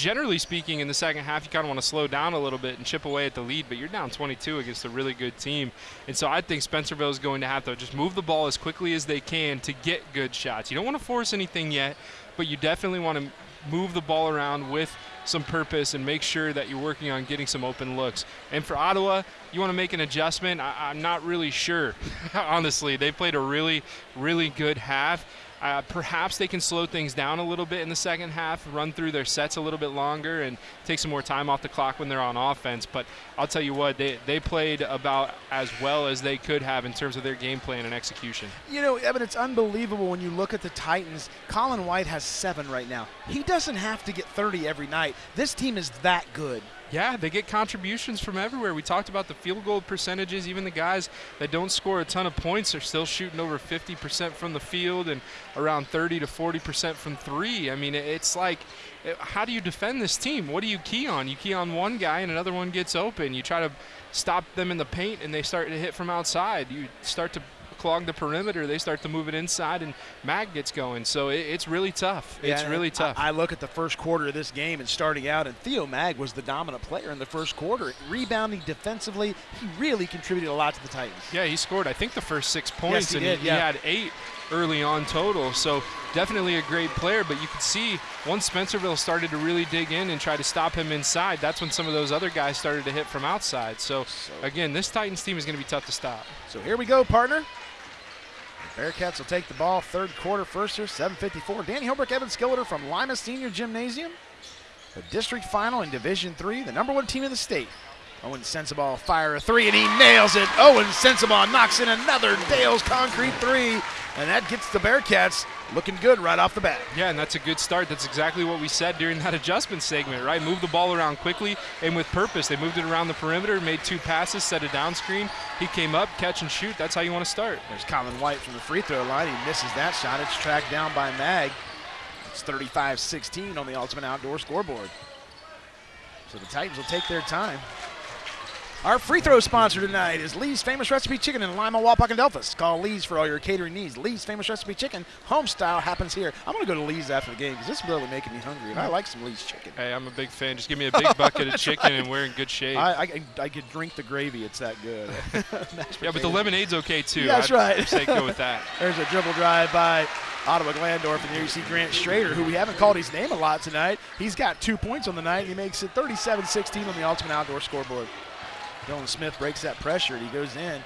generally speaking, in the second half, you kind of want to slow down a little bit and chip away at the lead, but you're down 22 against a really good team. And so I think Spencerville is going to have to just move the ball as quickly as they can to get good shots. You don't want to force anything yet, but you definitely want to move the ball around with some purpose and make sure that you're working on getting some open looks. And for Ottawa, you want to make an adjustment. I, I'm not really sure, honestly. They played a really, really good half. Uh, perhaps they can slow things down a little bit in the second half, run through their sets a little bit longer, and take some more time off the clock when they're on offense. But I'll tell you what, they, they played about as well as they could have in terms of their game plan and execution. You know, Evan, it's unbelievable when you look at the Titans. Colin White has seven right now. He doesn't have to get 30 every night. This team is that good. Yeah, they get contributions from everywhere. We talked about the field goal percentages. Even the guys that don't score a ton of points are still shooting over 50% from the field and around 30 to 40% from three. I mean, it's like, eh, how do you defend this team? What do you key on? You key on one guy and another one gets open. You try to stop them in the paint and they start to hit from outside. You start to clog the perimeter. They start to move it inside and Mag gets going. So it, it's really tough. it's really tough. I, I look at the first quarter of this game and starting out, and Theo Mag was the dominant player in the first quarter. Rebounding defensively, he really contributed a lot to the Titans. Yeah, he scored, I think, the first six points, he and did, he, yeah. had eight early on total. So definitely a great player. But you could see once Spencerville started to really dig in and try to stop him inside, that's when some of those other guys started to hit from outside. So, again, this Titans team is going to be tough to stop. So here we go, partner. Bearcats will take the ball third quarter first here, 7.54. Danny Holbrook, Evan Skilleter from Lima Senior Gymnasium. The district final in Division Three, the number one team in the state. Owen Sensabaugh fire a three, and he nails it. Owen Sensabaugh knocks in another Dale's concrete three, and that gets the Bearcats looking good right off the bat. Yeah, and that's a good start. That's exactly what we said during that adjustment segment, right? Move the ball around quickly and with purpose. They moved it around the perimeter, made two passes, set a down screen. He came up, catch and shoot. That's how you want to start. There's Colin White from the free throw line. He misses that shot. It's tracked down by Mag. It's 35-16 on the Ultimate Outdoor scoreboard. So the Titans will take their time. Our free throw sponsor tonight is Lee's Famous Recipe Chicken in Lima, Wapak, and Delphos. Call Lee's for all your catering needs. Lee's Famous Recipe Chicken, home style, happens here. I'm going to go to Lee's after the game because this is really making me hungry, and I like some Lee's chicken. Hey, I'm a big fan. Just give me a big bucket of chicken and we're in good shape. I, I, I could drink the gravy. It's that good. Yeah, but the lemonade's okay too. Yeah, that's I'd right. Say go with that. There's a dribble drive by Ottawa Glandorf, and there you see Grant Schrader, who we haven't called his name a lot tonight. He's got two points on the night. And he makes it 37-16 on the Ultimate Outdoor scoreboard. Dylan Smith breaks that pressure, and he goes in.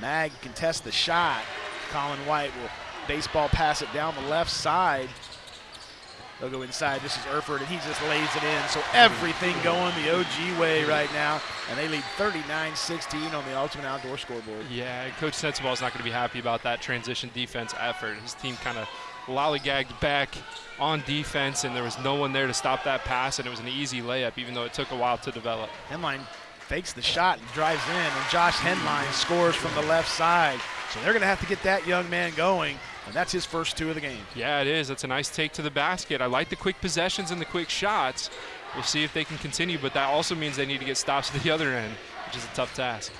Mag contests the shot. Colin White will baseball pass it down the left side. They'll go inside. This is Erford, and he just lays it in. So everything going the OG way right now, and they lead 39-16 on the Ultimate Outdoor scoreboard. Yeah, Coach Sensabaugh is not going to be happy about that transition defense effort. His team kind of lollygagged back on defense, and there was no one there to stop that pass, and it was an easy layup, even though it took a while to develop. Henline fakes the shot and drives in, and Josh Henline scores from the left side. So they're going to have to get that young man going, and that's his first two of the game. Yeah, it is. That's a nice take to the basket. I like the quick possessions and the quick shots. We'll see if they can continue, but that also means they need to get stops at the other end, which is a tough task.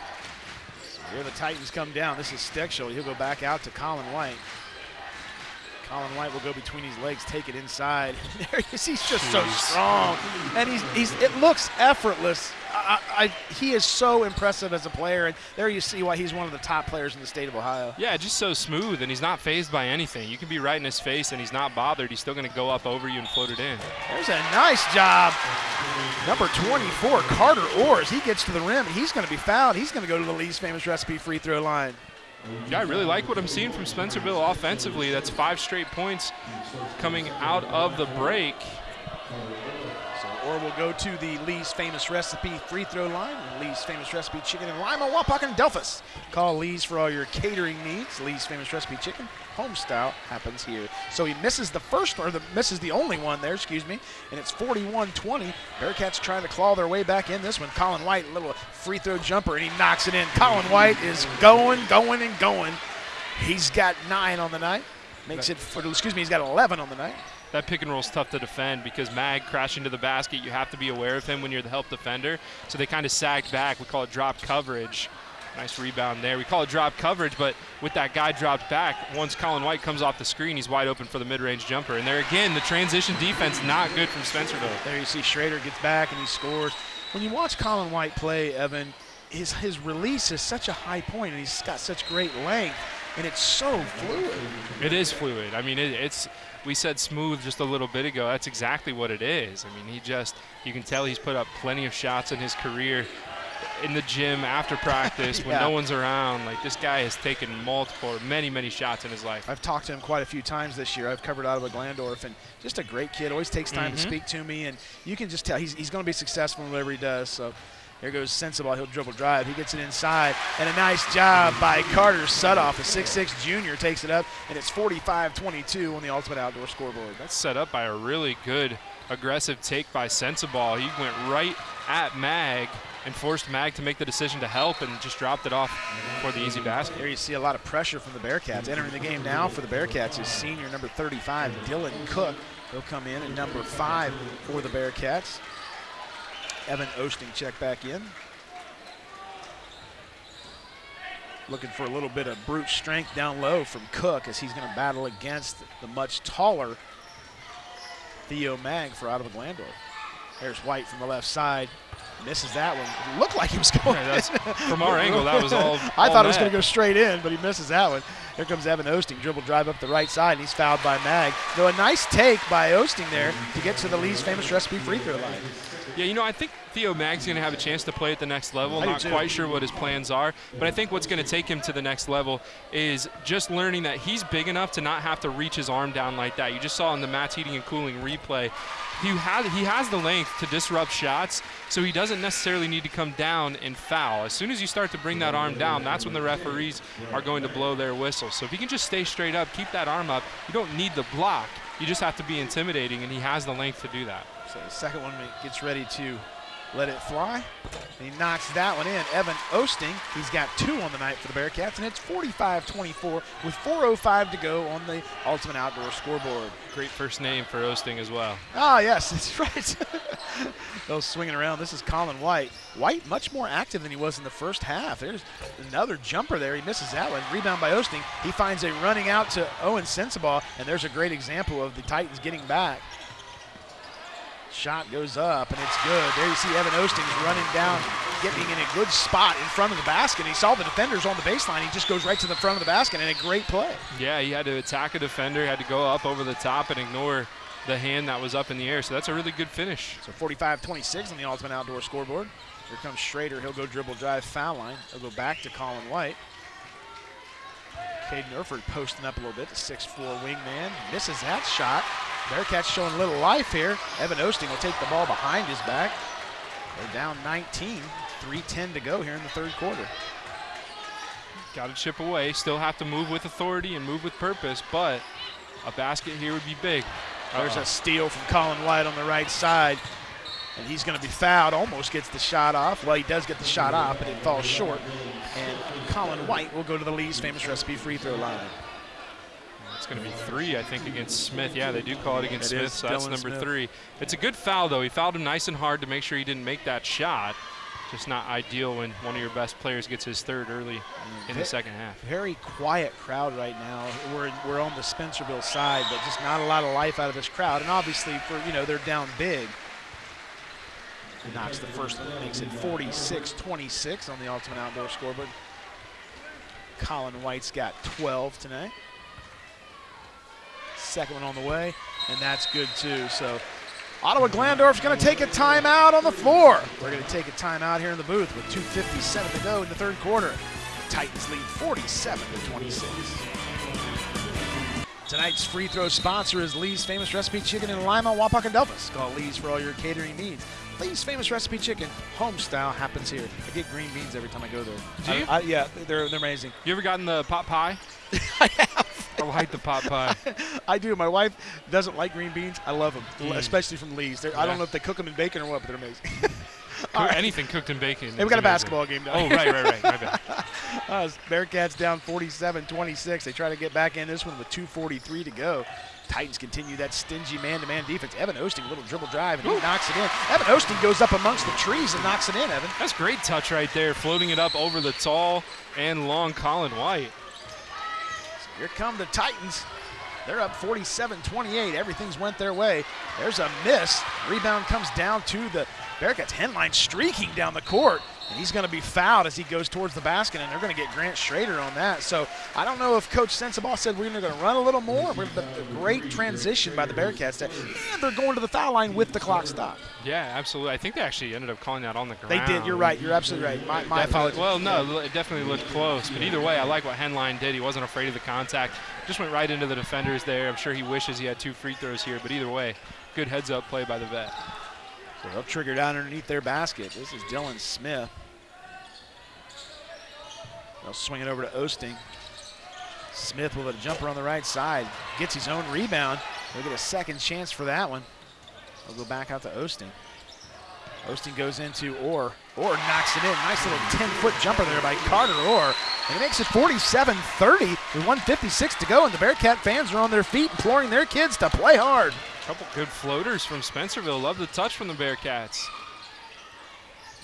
Here the Titans come down. This is Steckschulte. He'll go back out to Colin White. Colin White will go between his legs, take it inside. there he is. He's just so strong, and he's he's. It looks effortless. I, I, he is so impressive as a player, and there you see why he's one of the top players in the state of Ohio. Yeah, just so smooth, and he's not phased by anything. You can be right in his face, and he's not bothered. He's still going to go up over you and float it in. There's a nice job. Number 24, Carter Orrs. He gets to the rim, and he's going to be fouled. He's going to go to the Lee's famous recipe free throw line. Yeah, I really like what I'm seeing from Spencerville offensively. That's five straight points coming out of the break. So we'll go to the Lee's Famous Recipe free throw line. Lee's Famous Recipe Chicken in Lima, Wapak, and Delphos. Call Lee's for all your catering needs. Lee's Famous Recipe Chicken, home style, happens here. So he misses the first, or the misses the only one there, excuse me, and it's 41-20. Bearcats trying to claw their way back in this one. Colin White, little free throw jumper, and he knocks it in. Colin White is going, going, and going. He's got nine on the night. Makes it, for, excuse me, he's got 11 on the night that pick and roll is tough to defend because Mag crashing to the basket, you have to be aware of him when you're the help defender. So they kind of sagged back. We call it drop coverage. Nice rebound there. We call it drop coverage, but with that guy dropped back, once Colin White comes off the screen, he's wide open for the mid-range jumper. And there again, the transition defense not good from Spencerville. There you see Schrader gets back and he scores. When you watch Colin White play, Evan, his his release is such a high point and he's got such great length and it's so fluid. It is fluid. I mean, it, it's we said smooth just a little bit ago. That's exactly what it is. I mean, he just, you can tell he's put up plenty of shots in his career in the gym after practice when no one's around. Like this guy has taken multiple, many, many shots in his life. I've talked to him quite a few times this year. I've covered out of Ottawa Glandorf, and just a great kid. Always takes time mm-hmm. to speak to me, and you can just tell he's, he's going to be successful in whatever he does. So here goes Sensabaugh. He'll dribble drive. He gets it inside. And a nice job by Carter Sutoff. A 6'6 junior takes it up, and it's 45 22 on the Ultimate Outdoor scoreboard. That's set up by a really good aggressive take by Sensabaugh. He went right at Mag and forced Mag to make the decision to help and just dropped it off for the easy basket. There you see a lot of pressure from the Bearcats. Entering the game now for the Bearcats is senior number 35, Dylan Cook. He'll come in at number five for the Bearcats. Evan Osting check back in. Looking for a little bit of brute strength down low from Cook as he's going to battle against the much taller Theo Mag for Ottawa Glandorf. There's White from the left side. Misses that one. It looked like he was going. Yeah, from our angle, that was all. I all thought it was going to go straight in, but he misses that one. Here comes Evan Osting, dribble drive up the right side, and he's fouled by Mag. Though a nice take by Osting there to get to the Lee's famous recipe free throw line. Yeah, you know, I think Theo Mag's going to have a chance to play at the next level. I Not quite sure what his plans are, but I think what's going to take him to the next level is just learning that he's big enough to not have to reach his arm down like that. You just saw in the Matt's Heating and Cooling replay, he has, he has the length to disrupt shots, so he doesn't necessarily need to come down and foul. As soon as you start to bring that arm down, that's when the referees are going to blow their whistle. So if he can just stay straight up, keep that arm up, you don't need the block. You just have to be intimidating, and he has the length to do that. So the second one gets ready to let it fly. He knocks that one in. Evan Osting, he's got two on the night for the Bearcats, and it's 45-24 with 4.05 to go on the Ultimate Outdoor scoreboard. Great first name for Osting as well. Ah, yes, that's right. Those swinging around. This is Colin White. White much more active than he was in the first half. There's another jumper there. He misses that one. Rebound by Osting. He finds a running out to Owen Sensabaugh, and there's a great example of the Titans getting back. Shot goes up, and it's good. There you see Evan Ostings running down, getting in a good spot in front of the basket. He saw the defenders on the baseline. He just goes right to the front of the basket, and a great play. Yeah, he had to attack a defender, had to go up over the top and ignore the hand that was up in the air. So that's a really good finish. So 45-26 on the Ultimate Outdoor scoreboard. Here comes Schrader. He'll go dribble drive foul line. He'll go back to Colin White. Caden Erford posting up a little bit, the 6'4 wingman. Misses that shot. Bearcats showing a little life here. Evan Osting will take the ball behind his back. They're down 19, 3.10 to go here in the third quarter. Got to chip away. Still have to move with authority and move with purpose, but a basket here would be big. There's Uh-oh. a steal from Colin White on the right side. And he's going to be fouled. Almost gets the shot off. Well, he does get the shot off, but it falls short. And Colin White will go to the Lee's famous recipe free throw line. It's going to be three, I think, against Smith. Yeah, they do call it against It Smith, so that's Dylan number Smith. three. It's a good foul, though. He fouled him nice and hard to make sure he didn't make that shot. Just not ideal when one of your best players gets his third early in the second half. Very quiet crowd right now. We're, we're on the Spencerville side, but just not a lot of life out of this crowd. And obviously, for you know, they're down big. Knocks the first one, makes it 46-26 on the Ultimate Outdoor scoreboard. Colin White's got 12 tonight. Second one on the way, and that's good too. So Ottawa Glandorf's going to take a timeout on the floor. We're going to take a timeout here in the booth with 2.57 to go in the third quarter. Titans lead 47 to 26. Tonight's free throw sponsor is Lee's Famous Recipe Chicken in Lima, Wapak, and Delphos. Call Lee's for all your catering needs. Lee's Famous Recipe Chicken, home style, happens here. I get green beans every time I go there. Do uh, you? I, I, yeah, they're, they're amazing. You ever gotten the pot pie? I have. I like the pot pie. I do. My wife doesn't like green beans. I love them, Mm. especially from Lee's. They're, I don't know if they cook them in bacon or what, but they're amazing. Right. Anything cooked in bacon. Hey, we got a amazing. basketball game now. Oh, right, right, right. Bad. Uh, Bearcats down 47-26. They try to get back in this one with 2.43 to go. Titans continue that stingy man-to-man defense. Evan Osting, little dribble drive, and he knocks it in. Evan Osting goes up amongst the trees and knocks it in, Evan. That's great touch right there, floating it up over the tall and long Colin White. Here come the Titans. They're up 47-28. Everything's went their way. There's a miss. Rebound comes down to the Bearcats. Henline streaking down the court. And he's going to be fouled as he goes towards the basket, and they're going to get Grant Schrader on that. So I don't know if Coach Sensabaugh said we're going to run a little more, but a great transition by the Bearcats. And they're going to the foul line with the clock stopped. Yeah, absolutely. I think they actually ended up calling that on the ground. They did. You're right. You're absolutely right. My, my apologies. Well, no, it definitely looked close. But either way, I like what Henline did. He wasn't afraid of the contact. Just went right into the defenders there. I'm sure he wishes he had two free throws here. But either way, good heads up play by the vet. So they'll trigger down underneath their basket. This is Dylan Smith. They'll swing it over to Osting. Smith with a jumper on the right side. Gets his own rebound. They'll get a second chance for that one. They'll go back out to Osting. Osting goes into Orr. Orr knocks it in. Nice little 10-foot jumper there by Carter Orr. And it makes it 47-30 with 156 to go. And the Bearcat fans are on their feet imploring their kids to play hard. Couple good floaters from Spencerville. Love the touch from the Bearcats.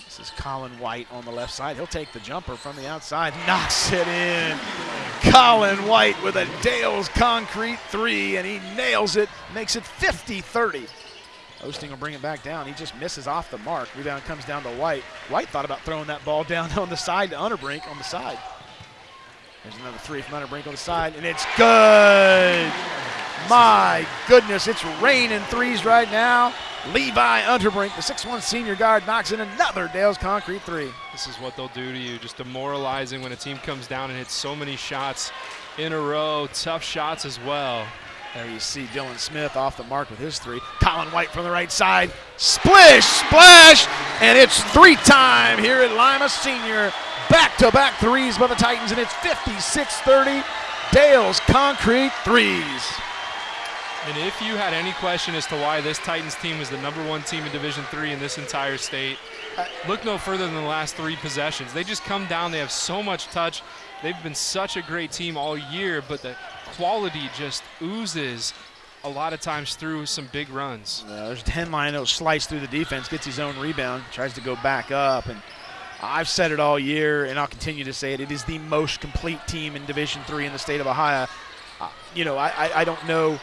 This is Colin White on the left side. He'll take the jumper from the outside, knocks it in. Colin White with a Dale's concrete three, and he nails it, makes it 50 30. Osting will bring it back down. He just misses off the mark. Rebound comes down to White. White thought about throwing that ball down on the side to Unterbrink on the side. There's another three from Unterbrink on the side, and it's good. My goodness, it's raining threes right now. Levi Unterbrink, the 6'1 senior guard, knocks in another Dale's concrete three. This is what they'll do to you. Just demoralizing when a team comes down and hits so many shots in a row. Tough shots as well. There you see Dylan Smith off the mark with his three. Colin White from the right side. Splish, splash, and it's three time here at Lima Senior. Back to back threes by the Titans, and it's 56 30. Dale's concrete threes. And if you had any question as to why this Titans team is the number one team in Division Three in this entire state, look no further than the last three possessions. They just come down. They have so much touch. They've been such a great team all year, but the quality just oozes a lot of times through some big runs. Uh, there's Henline that'll slice through the defense, gets his own rebound, tries to go back up, and I've said it all year, and I'll continue to say it. It is the most complete team in Division Three in the state of Ohio. Uh, you know, I, I, I don't know.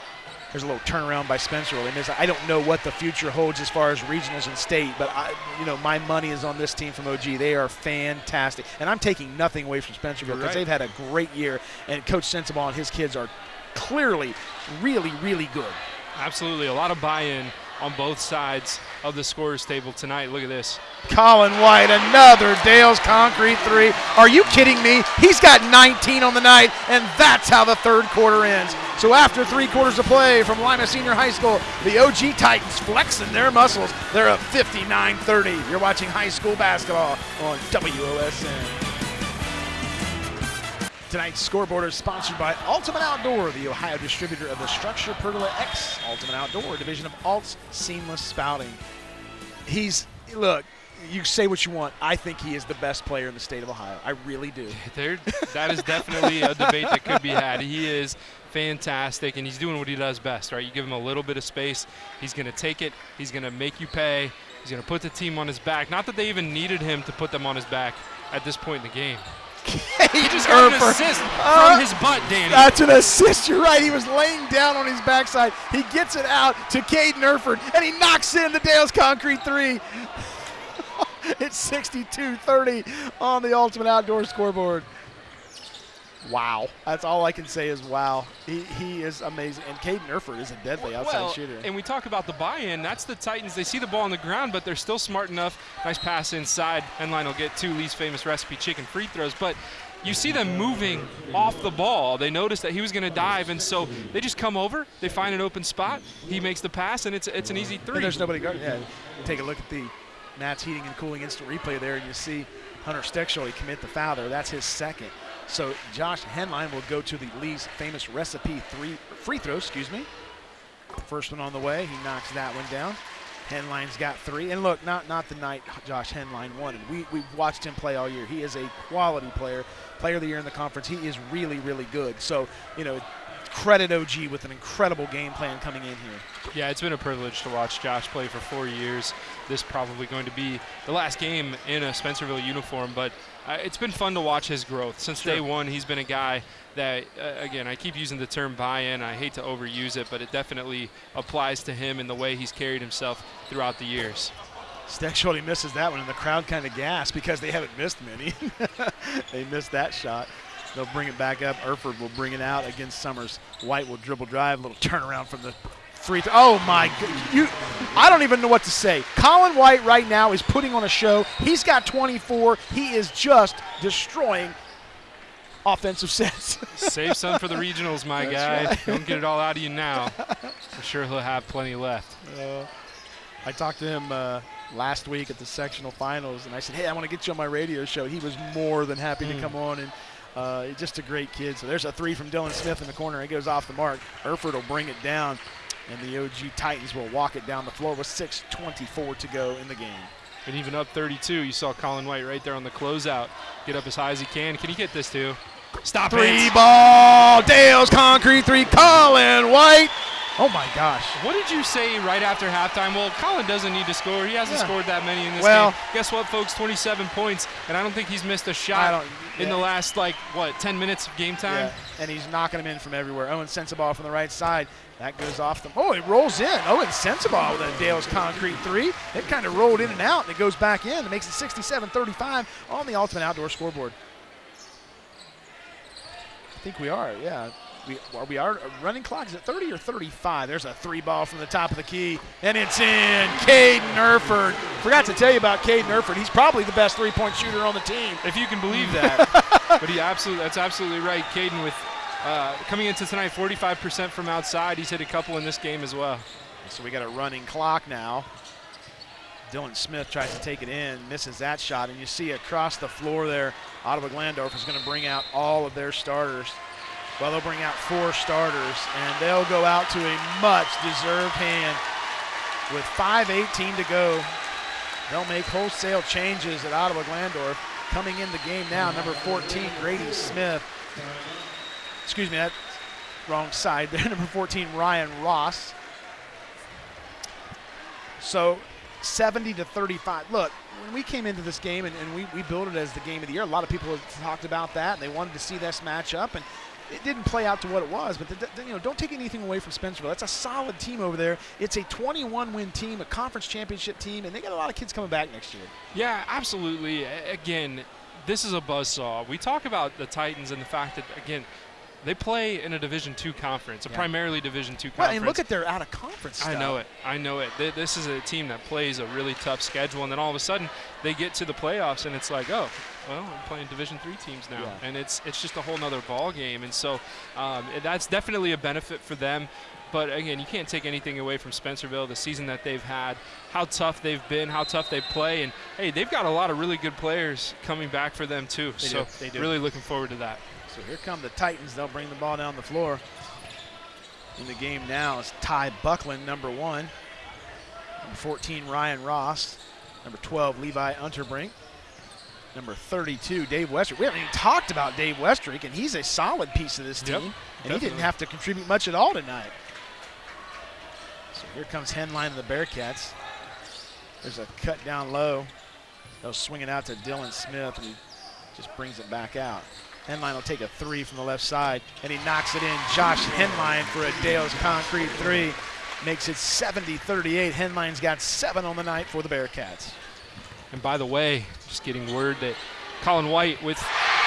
There's a little turnaround by Spencer. Miss. I don't know what the future holds as far as regionals and state, but I, you know, my money is on this team from OG. They are fantastic, and I'm taking nothing away from Spencerville because right. they've had a great year, and Coach Sensabaugh and his kids are clearly really, really good. Absolutely, a lot of buy-in on both sides of the scorers table tonight. Look at this. Colin White, another Dale's concrete three. Are you kidding me? He's got 19 on the night, and that's how the third quarter ends. So after three quarters of play from Lima Senior High School, the OG Titans flexing their muscles. They're up 59-30. You're watching high school basketball on WOSN. Tonight's scoreboard is sponsored by Ultimate Outdoor, the Ohio distributor of the StruXure Pergola X Ultimate Outdoor, division of Alt's Seamless Spouting. He's, look, you say what you want. I think he is the best player in the state of Ohio. I really do. There, that is definitely a debate that could be had. He is fantastic, and he's doing what he does best, right? You give him a little bit of space, he's going to take it, he's going to make you pay, he's going to put the team on his back. Not that they even needed him to put them on his back at this point in the game. he just got an assist Uh, from his butt, Danny. That's an assist. You're right. He was laying down on his backside. He gets it out to Caden Erford, and he knocks in the Dale's Concrete three. it's 62-30 on the Ultimate Outdoor scoreboard. Wow. That's all I can say is wow. He, he is amazing. And Caden Erford is a deadly outside well, shooter. and we talk about the buy-in. That's the Titans. They see the ball on the ground, but they're still smart enough. Nice pass inside. Henline will get two Lee's famous recipe chicken free throws, but you see them moving off the ball. They notice that he was going to dive, and so they just come over. They find an open spot. He makes the pass, and it's it's an easy three. And there's nobody guarding. Yeah. Take a look at the Nats heating and cooling instant replay there, and you see Hunter Steckschulte commit the foul there. That's his second. So Josh Henline will go to the Lee's famous recipe three free throw. Excuse me. First one on the way. He knocks that one down. Henline's got three. And look, not not the night Josh Henline won. And we we've watched him play all year. He is a quality player, player of the year in the conference. He is really really good. So you know, credit OG with an incredible game plan coming in here. Yeah, it's been a privilege to watch Josh play for four years. This probably going to be the last game in a Spencerville uniform, but uh, it's been fun to watch his growth. Since Sure. day one, he's been a guy that, uh, again, I keep using the term buy-in. I hate to overuse it, but it definitely applies to him in the way he's carried himself throughout the years. Steckschulte misses that one, and the crowd kind of gasps because they haven't missed many. they missed that shot. They'll bring it back up. Erford will bring it out against Summers. White will dribble drive, a little turnaround from the free throw. Oh my! You, I don't even know what to say. Colin White right now is putting on a show. He's got 24. He is just destroying offensive sets. Save some for the regionals, my That's guy. right. Don't get it all out of you now. For sure, he'll have plenty left. Uh, I talked to him uh, last week at the sectional finals, and I said, "Hey, I want to get you on my radio show." He was more than happy to Mm. come on, and uh, just a great kid. So there's a three from Dylan Smith in the corner. It goes off the mark. Erford will bring it down, and the OG Titans will walk it down the floor with 6:24 to go in the game. And even up 32, you saw Colin White right there on the closeout. Get up as high as he can. Can he get this too? Stop Three it. ball, Dale's concrete three. Colin White. Oh my gosh. What did you say right after halftime? Well, Colin doesn't need to score. He hasn't Yeah. scored that many in this Well- game. Guess what, folks? 27 points, and I don't think he's missed a shot don't- in the last like what 10 minutes of game time. Yeah, and he's knocking them in from everywhere. Owen Sensabaugh from the right side. That goes off the. Oh, it rolls in. Owen Sensabaugh with a Dale's concrete three. It kind of rolled in and out, and it goes back in. It makes it 67-35 on the Ultimate Outdoor scoreboard. I think we are. Yeah, we are. We are running clock. Is it 30 or 35? There's a three ball from the top of the key, and it's in. Caden Erford. Forgot to tell you about Caden Erford. He's probably the best three-point shooter on the team. If you can believe that. but he absolutely that's absolutely right. Caden with uh, coming into tonight 45% from outside. He's hit a couple in this game as well. So we got a running clock now. Dylan Smith tries to take it in, misses that shot, and you see across the floor there, Ottawa Glandorf is going to bring out all of their starters. Well, they'll bring out four starters, and they'll go out to a much-deserved hand with 5.18 to go. They'll make wholesale changes at Ottawa Glandorf. Coming in the game now, number 14, Grady Smith. Excuse me, that wrong side there. Number 14, Ryan Ross. So 70 to 35. Look, when we came into this game and, and we, we built it as the game of the year, a lot of people talked about that and they wanted to see this matchup, and it didn't play out to what it was. But the, the- you know, don't take anything away from Spencerville. That's a solid team over there. It's a 21 win team, a conference championship team, and they got a lot of kids coming back next year. Yeah, absolutely. Again, this is a buzzsaw. We talk about the Titans and the fact that again, They play in a Division two conference, a Yeah. primarily Division two Well, conference. and look at their out of conference. I know it. I know it. Th- This is a team that plays a really tough schedule, and then all of a sudden they get to the playoffs, and it's like, oh, well, I'm playing Division three teams now, Yeah. and it's it's just a whole nother ball game. And so um, that's definitely a benefit for them. But again, you can't take anything away from Spencerville, the season that they've had, how tough they've been, how tough they play, and hey, they've got a lot of really good players coming back for them too. They so do. They do. really looking forward to that. So here come the Titans. They'll bring the ball down the floor. In the game now is Ty Buckland, number one. Number 14, Ryan Ross. Number 12, Levi Unterbrink. Number 32, Dave Westrick. We haven't even talked about Dave Westrick, and he's a solid piece of this team. Yep, and he didn't have to contribute much at all tonight. So here comes Henline of the Bearcats. There's a cut down low. They'll swing it out to Dylan Smith, and he just brings it back out. Henline will take a three from the left side, and he knocks it in. Josh Henline for a Dale's concrete three. Makes it 70-38. Henline's got seven on the night for the Bearcats. And by the way, just getting word that Colin White with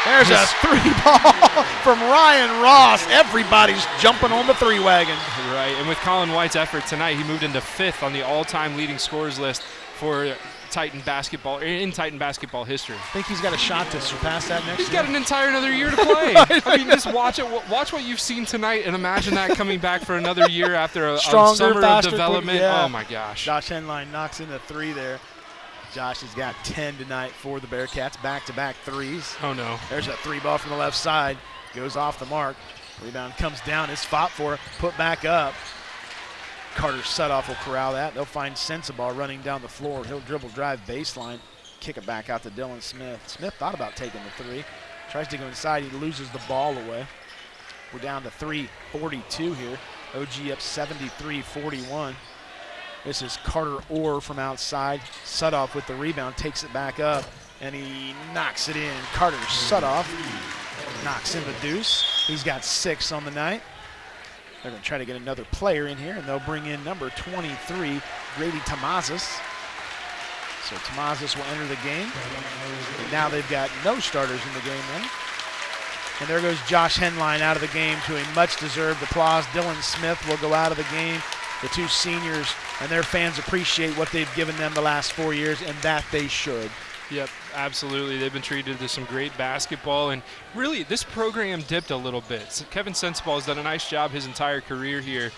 There's a three ball from Ryan Ross. Everybody's jumping on the three wagon. Right, and with Colin White's effort tonight, he moved into fifth on the all-time leading scorers list for Titan basketball in Titan basketball history. I think he's got a shot to surpass that next He's year? got an entire another year to play. I mean, just watch it. Watch what you've seen tonight, and imagine that coming back for another year after a, a summer faster, of development. yeah. Oh my gosh! Josh Henline knocks in the three there. Josh has got 10 tonight for the Bearcats. Back-to-back threes. Oh no! There's a three ball from the left side. Goes off the mark. Rebound comes down. It's fought for. Put back up. Carter Sutoff will corral that. They'll find Sensabaugh running down the floor. He'll dribble drive baseline. Kick it back out to Dylan Smith. Smith thought about taking the three. Tries to go inside. He loses the ball away. We're down to 342 here. OG up 73-41. This is Carter Orr from outside. Sutoff with the rebound, takes it back up, and he knocks it in. Carter Sutoff knocks in the deuce. He's got six on the night. They're going to try to get another player in here, and they'll bring in number 23, Grady Tomazis. So Tomazis will enter the game. And now they've got no starters in the game then. And there goes Josh Henline out of the game to a much-deserved applause. Dylan Smith will go out of the game. The two seniors and their fans appreciate what they've given them the last four years, and that they should. Yep, absolutely. They've been treated to some great basketball, and really, this program dipped a little bit. So Kevin Sensabaugh has done a nice job his entire career here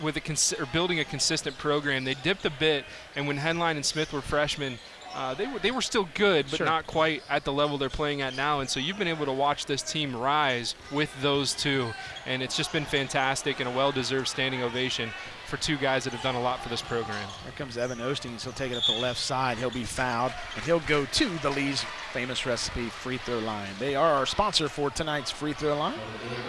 with a cons- or building a consistent program. They dipped a bit, and when Henline and Smith were freshmen, uh, they were they were still good, but Sure. not quite at the level they're playing at now. And so you've been able to watch this team rise with those two, and it's just been fantastic and a well-deserved standing ovation for two guys that have done a lot for this program. Here comes Evan Ostings. He'll take it up the left side. He'll be fouled, and he'll go to the Lee's famous recipe free throw line. They are our sponsor for tonight's free throw line.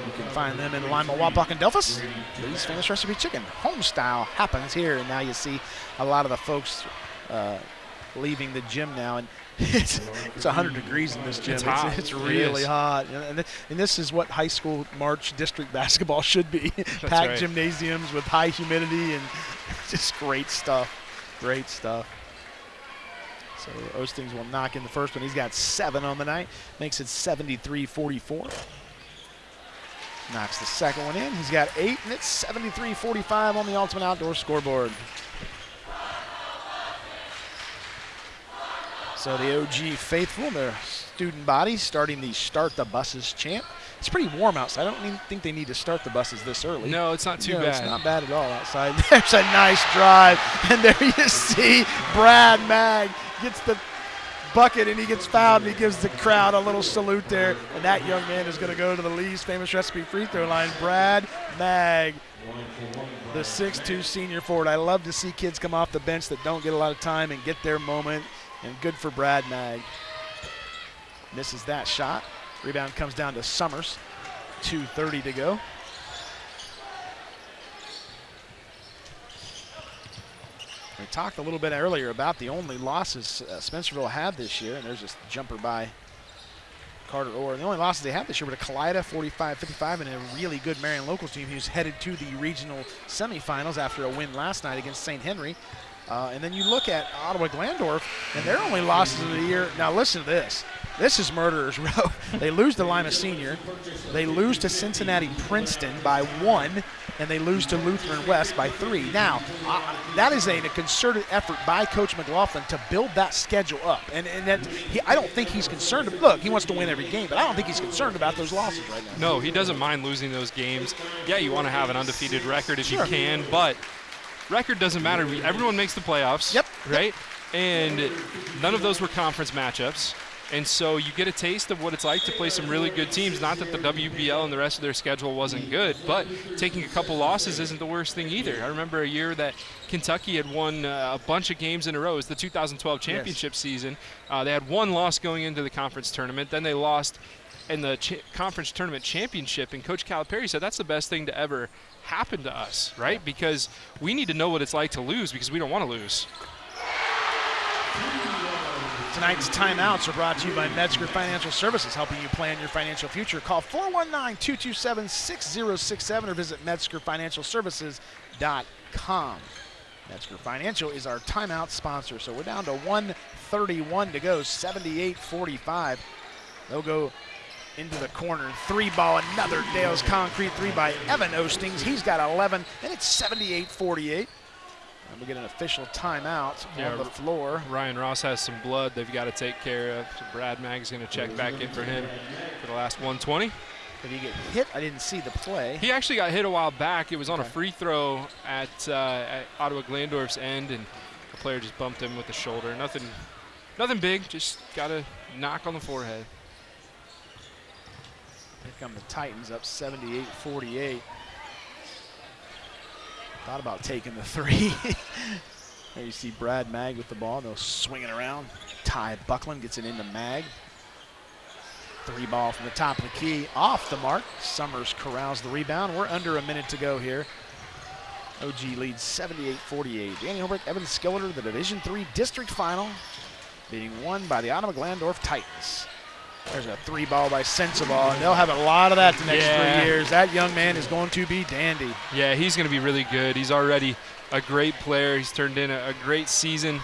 You can find them in Lima, Wapak, and Delphos. Lee's famous recipe chicken, home style, happens here. And now you see a lot of the folks uh, leaving the gym now, and it's it's 100 degrees in this gym. It's hot. It's, It really is. hot, and, and, and this is what high school March district basketball should be: packed right. gymnasiums with high humidity and just great stuff. Great stuff. So Ostings will knock in the first one. He's got seven on the night, makes it 73-44. Knocks the second one in. He's got eight, and it's 73-45 on the Ultimate Outdoor scoreboard. So the OG faithful, and their student body, starting the Start the Buses chant. It's pretty warm outside. I don't even think they need to start the buses this early. No, it's not too No, bad. It's not bad at all outside. There's a nice drive, and there you see Brad Mag gets the bucket and he gets fouled and he gives the crowd a little salute there. And that young man is going to go to the Lee's famous recipe free throw line. Brad Mag, the 6'2 senior forward. I love to see kids come off the bench that don't get a lot of time and get their moment. And good for Brad Mag. Misses that shot. Rebound comes down to Summers. 2.30 to go. We talked a little bit earlier about the only losses uh, Spencerville had this year, and there's this jumper by Carter Orr. The only losses they had this year were to Kalida 45-55 and a really good Marion Locals team who's headed to the regional semifinals after a win last night against St. Henry. Uh, and then you look at Ottawa Glandorf, and their only losses of the year. Now listen to this. This is murderers row. they lose to Lima Senior, they lose to Cincinnati Princeton by one, and they lose to Lutheran West by three. Now, uh, that is a, a, concerted effort by Coach McLaughlin to build that schedule up, and, and that he, I don't think he's concerned. Look, he wants to win every game, but I don't think he's concerned about those losses right now. No, he doesn't mind losing those games. Yeah, you want to have an undefeated record if sure. you can, but record doesn't matter. Everyone makes the playoffs. Yep. Right. Yep. And none of those were conference matchups. And so you get a taste of what it's like to play some really good teams. Not that the WBL and the rest of their schedule wasn't good, but taking a couple losses isn't the worst thing either. I remember a year that Kentucky had won uh, a bunch of games in a row. It was the 2012 championship yes. season. Uh, they had one loss going into the conference tournament. Then they lost in the conference tournament championship. And Coach Calipari said that's the best thing to ever happen to us, right? Because we need to know what it's like to lose because we don't want to lose. Tonight's timeouts are brought to you by Metzger Financial Services, helping you plan your financial future. Call 419-227-6067 or visit MetzgerFinancialServices.com. Metzger Financial is our timeout sponsor. So we're down to 131 to go, 78-45. They'll go into the corner. Three ball, another Dale's Concrete three by Evan Ostings. He's got 11, and it's 78-48. And we get an official timeout yeah, on the floor. Ryan Ross has some blood they've got to take care of. So Brad Mag's going to check back in for him for the last 120. Did he get hit? I didn't see the play. He actually got hit a while back. It was on okay. a free throw at, uh, at Ottawa Glandorf's end, and the player just bumped him with the shoulder. Nothing, nothing big. Just got a knock on the forehead. Here come the Titans up 78-48. Thought about taking the three. there you see Brad Mag with the ball. They'll swing it around. Ty Buckland gets it into Mag. Three ball from the top of the key. Off the mark. Summers corrals the rebound. We're under a minute to go here. OG leads 78-48. Danny Holbrook, Evan Skilleter, the Division Three district final, being won by the Ottawa Glandorf Titans. There's a three ball by Sensabaugh, and they'll have a lot of that the next yeah. three years. That young man is going to be dandy. Yeah, he's going to be really good. He's already a great player. He's turned in a, a great season.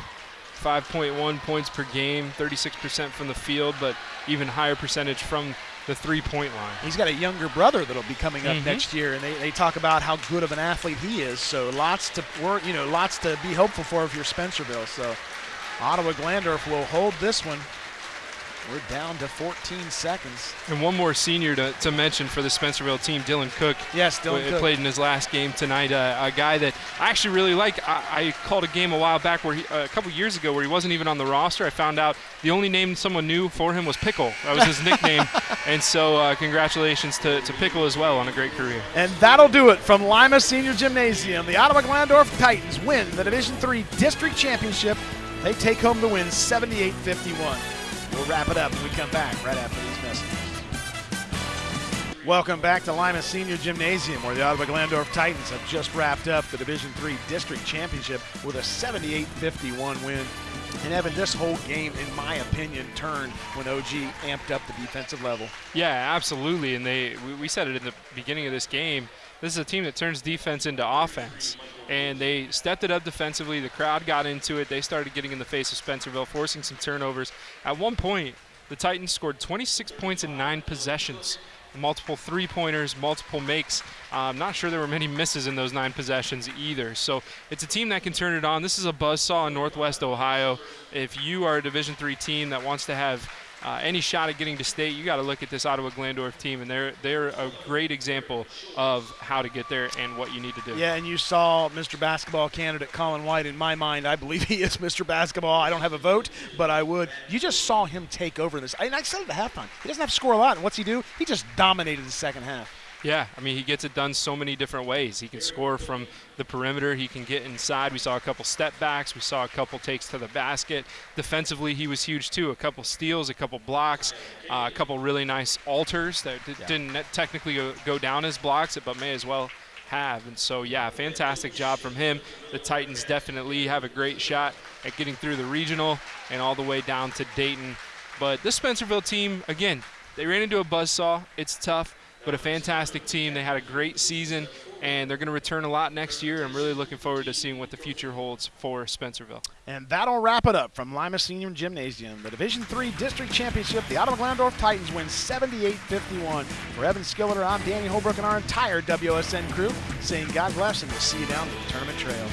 5.1 points per game, 36% from the field, but even higher percentage from the three-point line. He's got a younger brother that'll be coming up mm-hmm. next year, and they, they talk about how good of an athlete he is. So lots to work, you know, lots to be hopeful for if you're Spencerville. So Ottawa Glandorf will hold this one we're down to 14 seconds. And one more senior to, to mention for the Spencerville team, Dylan Cook. Yes, Dylan Cook. Played in his last game tonight. Uh, a guy that I actually really like. I, I called a game a while back, where he, uh, a couple years ago, where he wasn't even on the roster. I found out the only name someone knew for him was Pickle. That was his nickname. And so uh, congratulations to, to Pickle as well on a great career. And that'll do it from Lima Senior Gymnasium. The Ottawa Glandorf Titans win the Division Three District Championship. They take home the win 78 51. We'll wrap it up when we come back right after these messages. Welcome back to Lima Senior Gymnasium, where the Ottawa Glandorf Titans have just wrapped up the Division Three District Championship with a 78-51 win. And Evan, this whole game, in my opinion, turned when OG amped up the defensive level. Yeah, absolutely. And they, we said it in the beginning of this game. This is a team that turns defense into offense and they stepped it up defensively. The crowd got into it. They started getting in the face of Spencerville, forcing some turnovers. At one point, the Titans scored 26 points in nine possessions. Multiple three pointers, multiple makes. Uh, I'm not sure there were many misses in those nine possessions either. So it's a team that can turn it on. This is a buzzsaw in Northwest Ohio. If you are a Division three team that wants to have uh, any shot at getting to state, you got to look at this Ottawa Glandorf team, and they're they're a great example of how to get there and what you need to do. Yeah, and you saw Mr. Basketball candidate Colin White. In my mind, I believe he is Mr. Basketball. I don't have a vote, but I would. You just saw him take over this. And I said at halftime. He doesn't have to score a lot, and what's he do? He just dominated the second half. Yeah, I mean, he gets it done so many different ways. He can score from the perimeter. He can get inside. We saw a couple step backs. We saw a couple takes to the basket. Defensively, he was huge too. A couple steals, a couple blocks, uh, a couple really nice alters that yeah. didn't technically go, go down as blocks, but may as well have. And so, yeah, fantastic job from him. The Titans definitely have a great shot at getting through the regional and all the way down to Dayton. But this Spencerville team, again, they ran into a buzzsaw. It's tough but a fantastic team. They had a great season, and they're going to return a lot next year. I'm really looking forward to seeing what the future holds for Spencerville. And that'll wrap it up from Lima Senior Gymnasium. The Division Three District Championship, the Ottawa Glandorf Titans win 78-51. For Evan Skilleter, I'm Danny Holbrook and our entire WSN crew saying God bless and we'll see you down the tournament trail.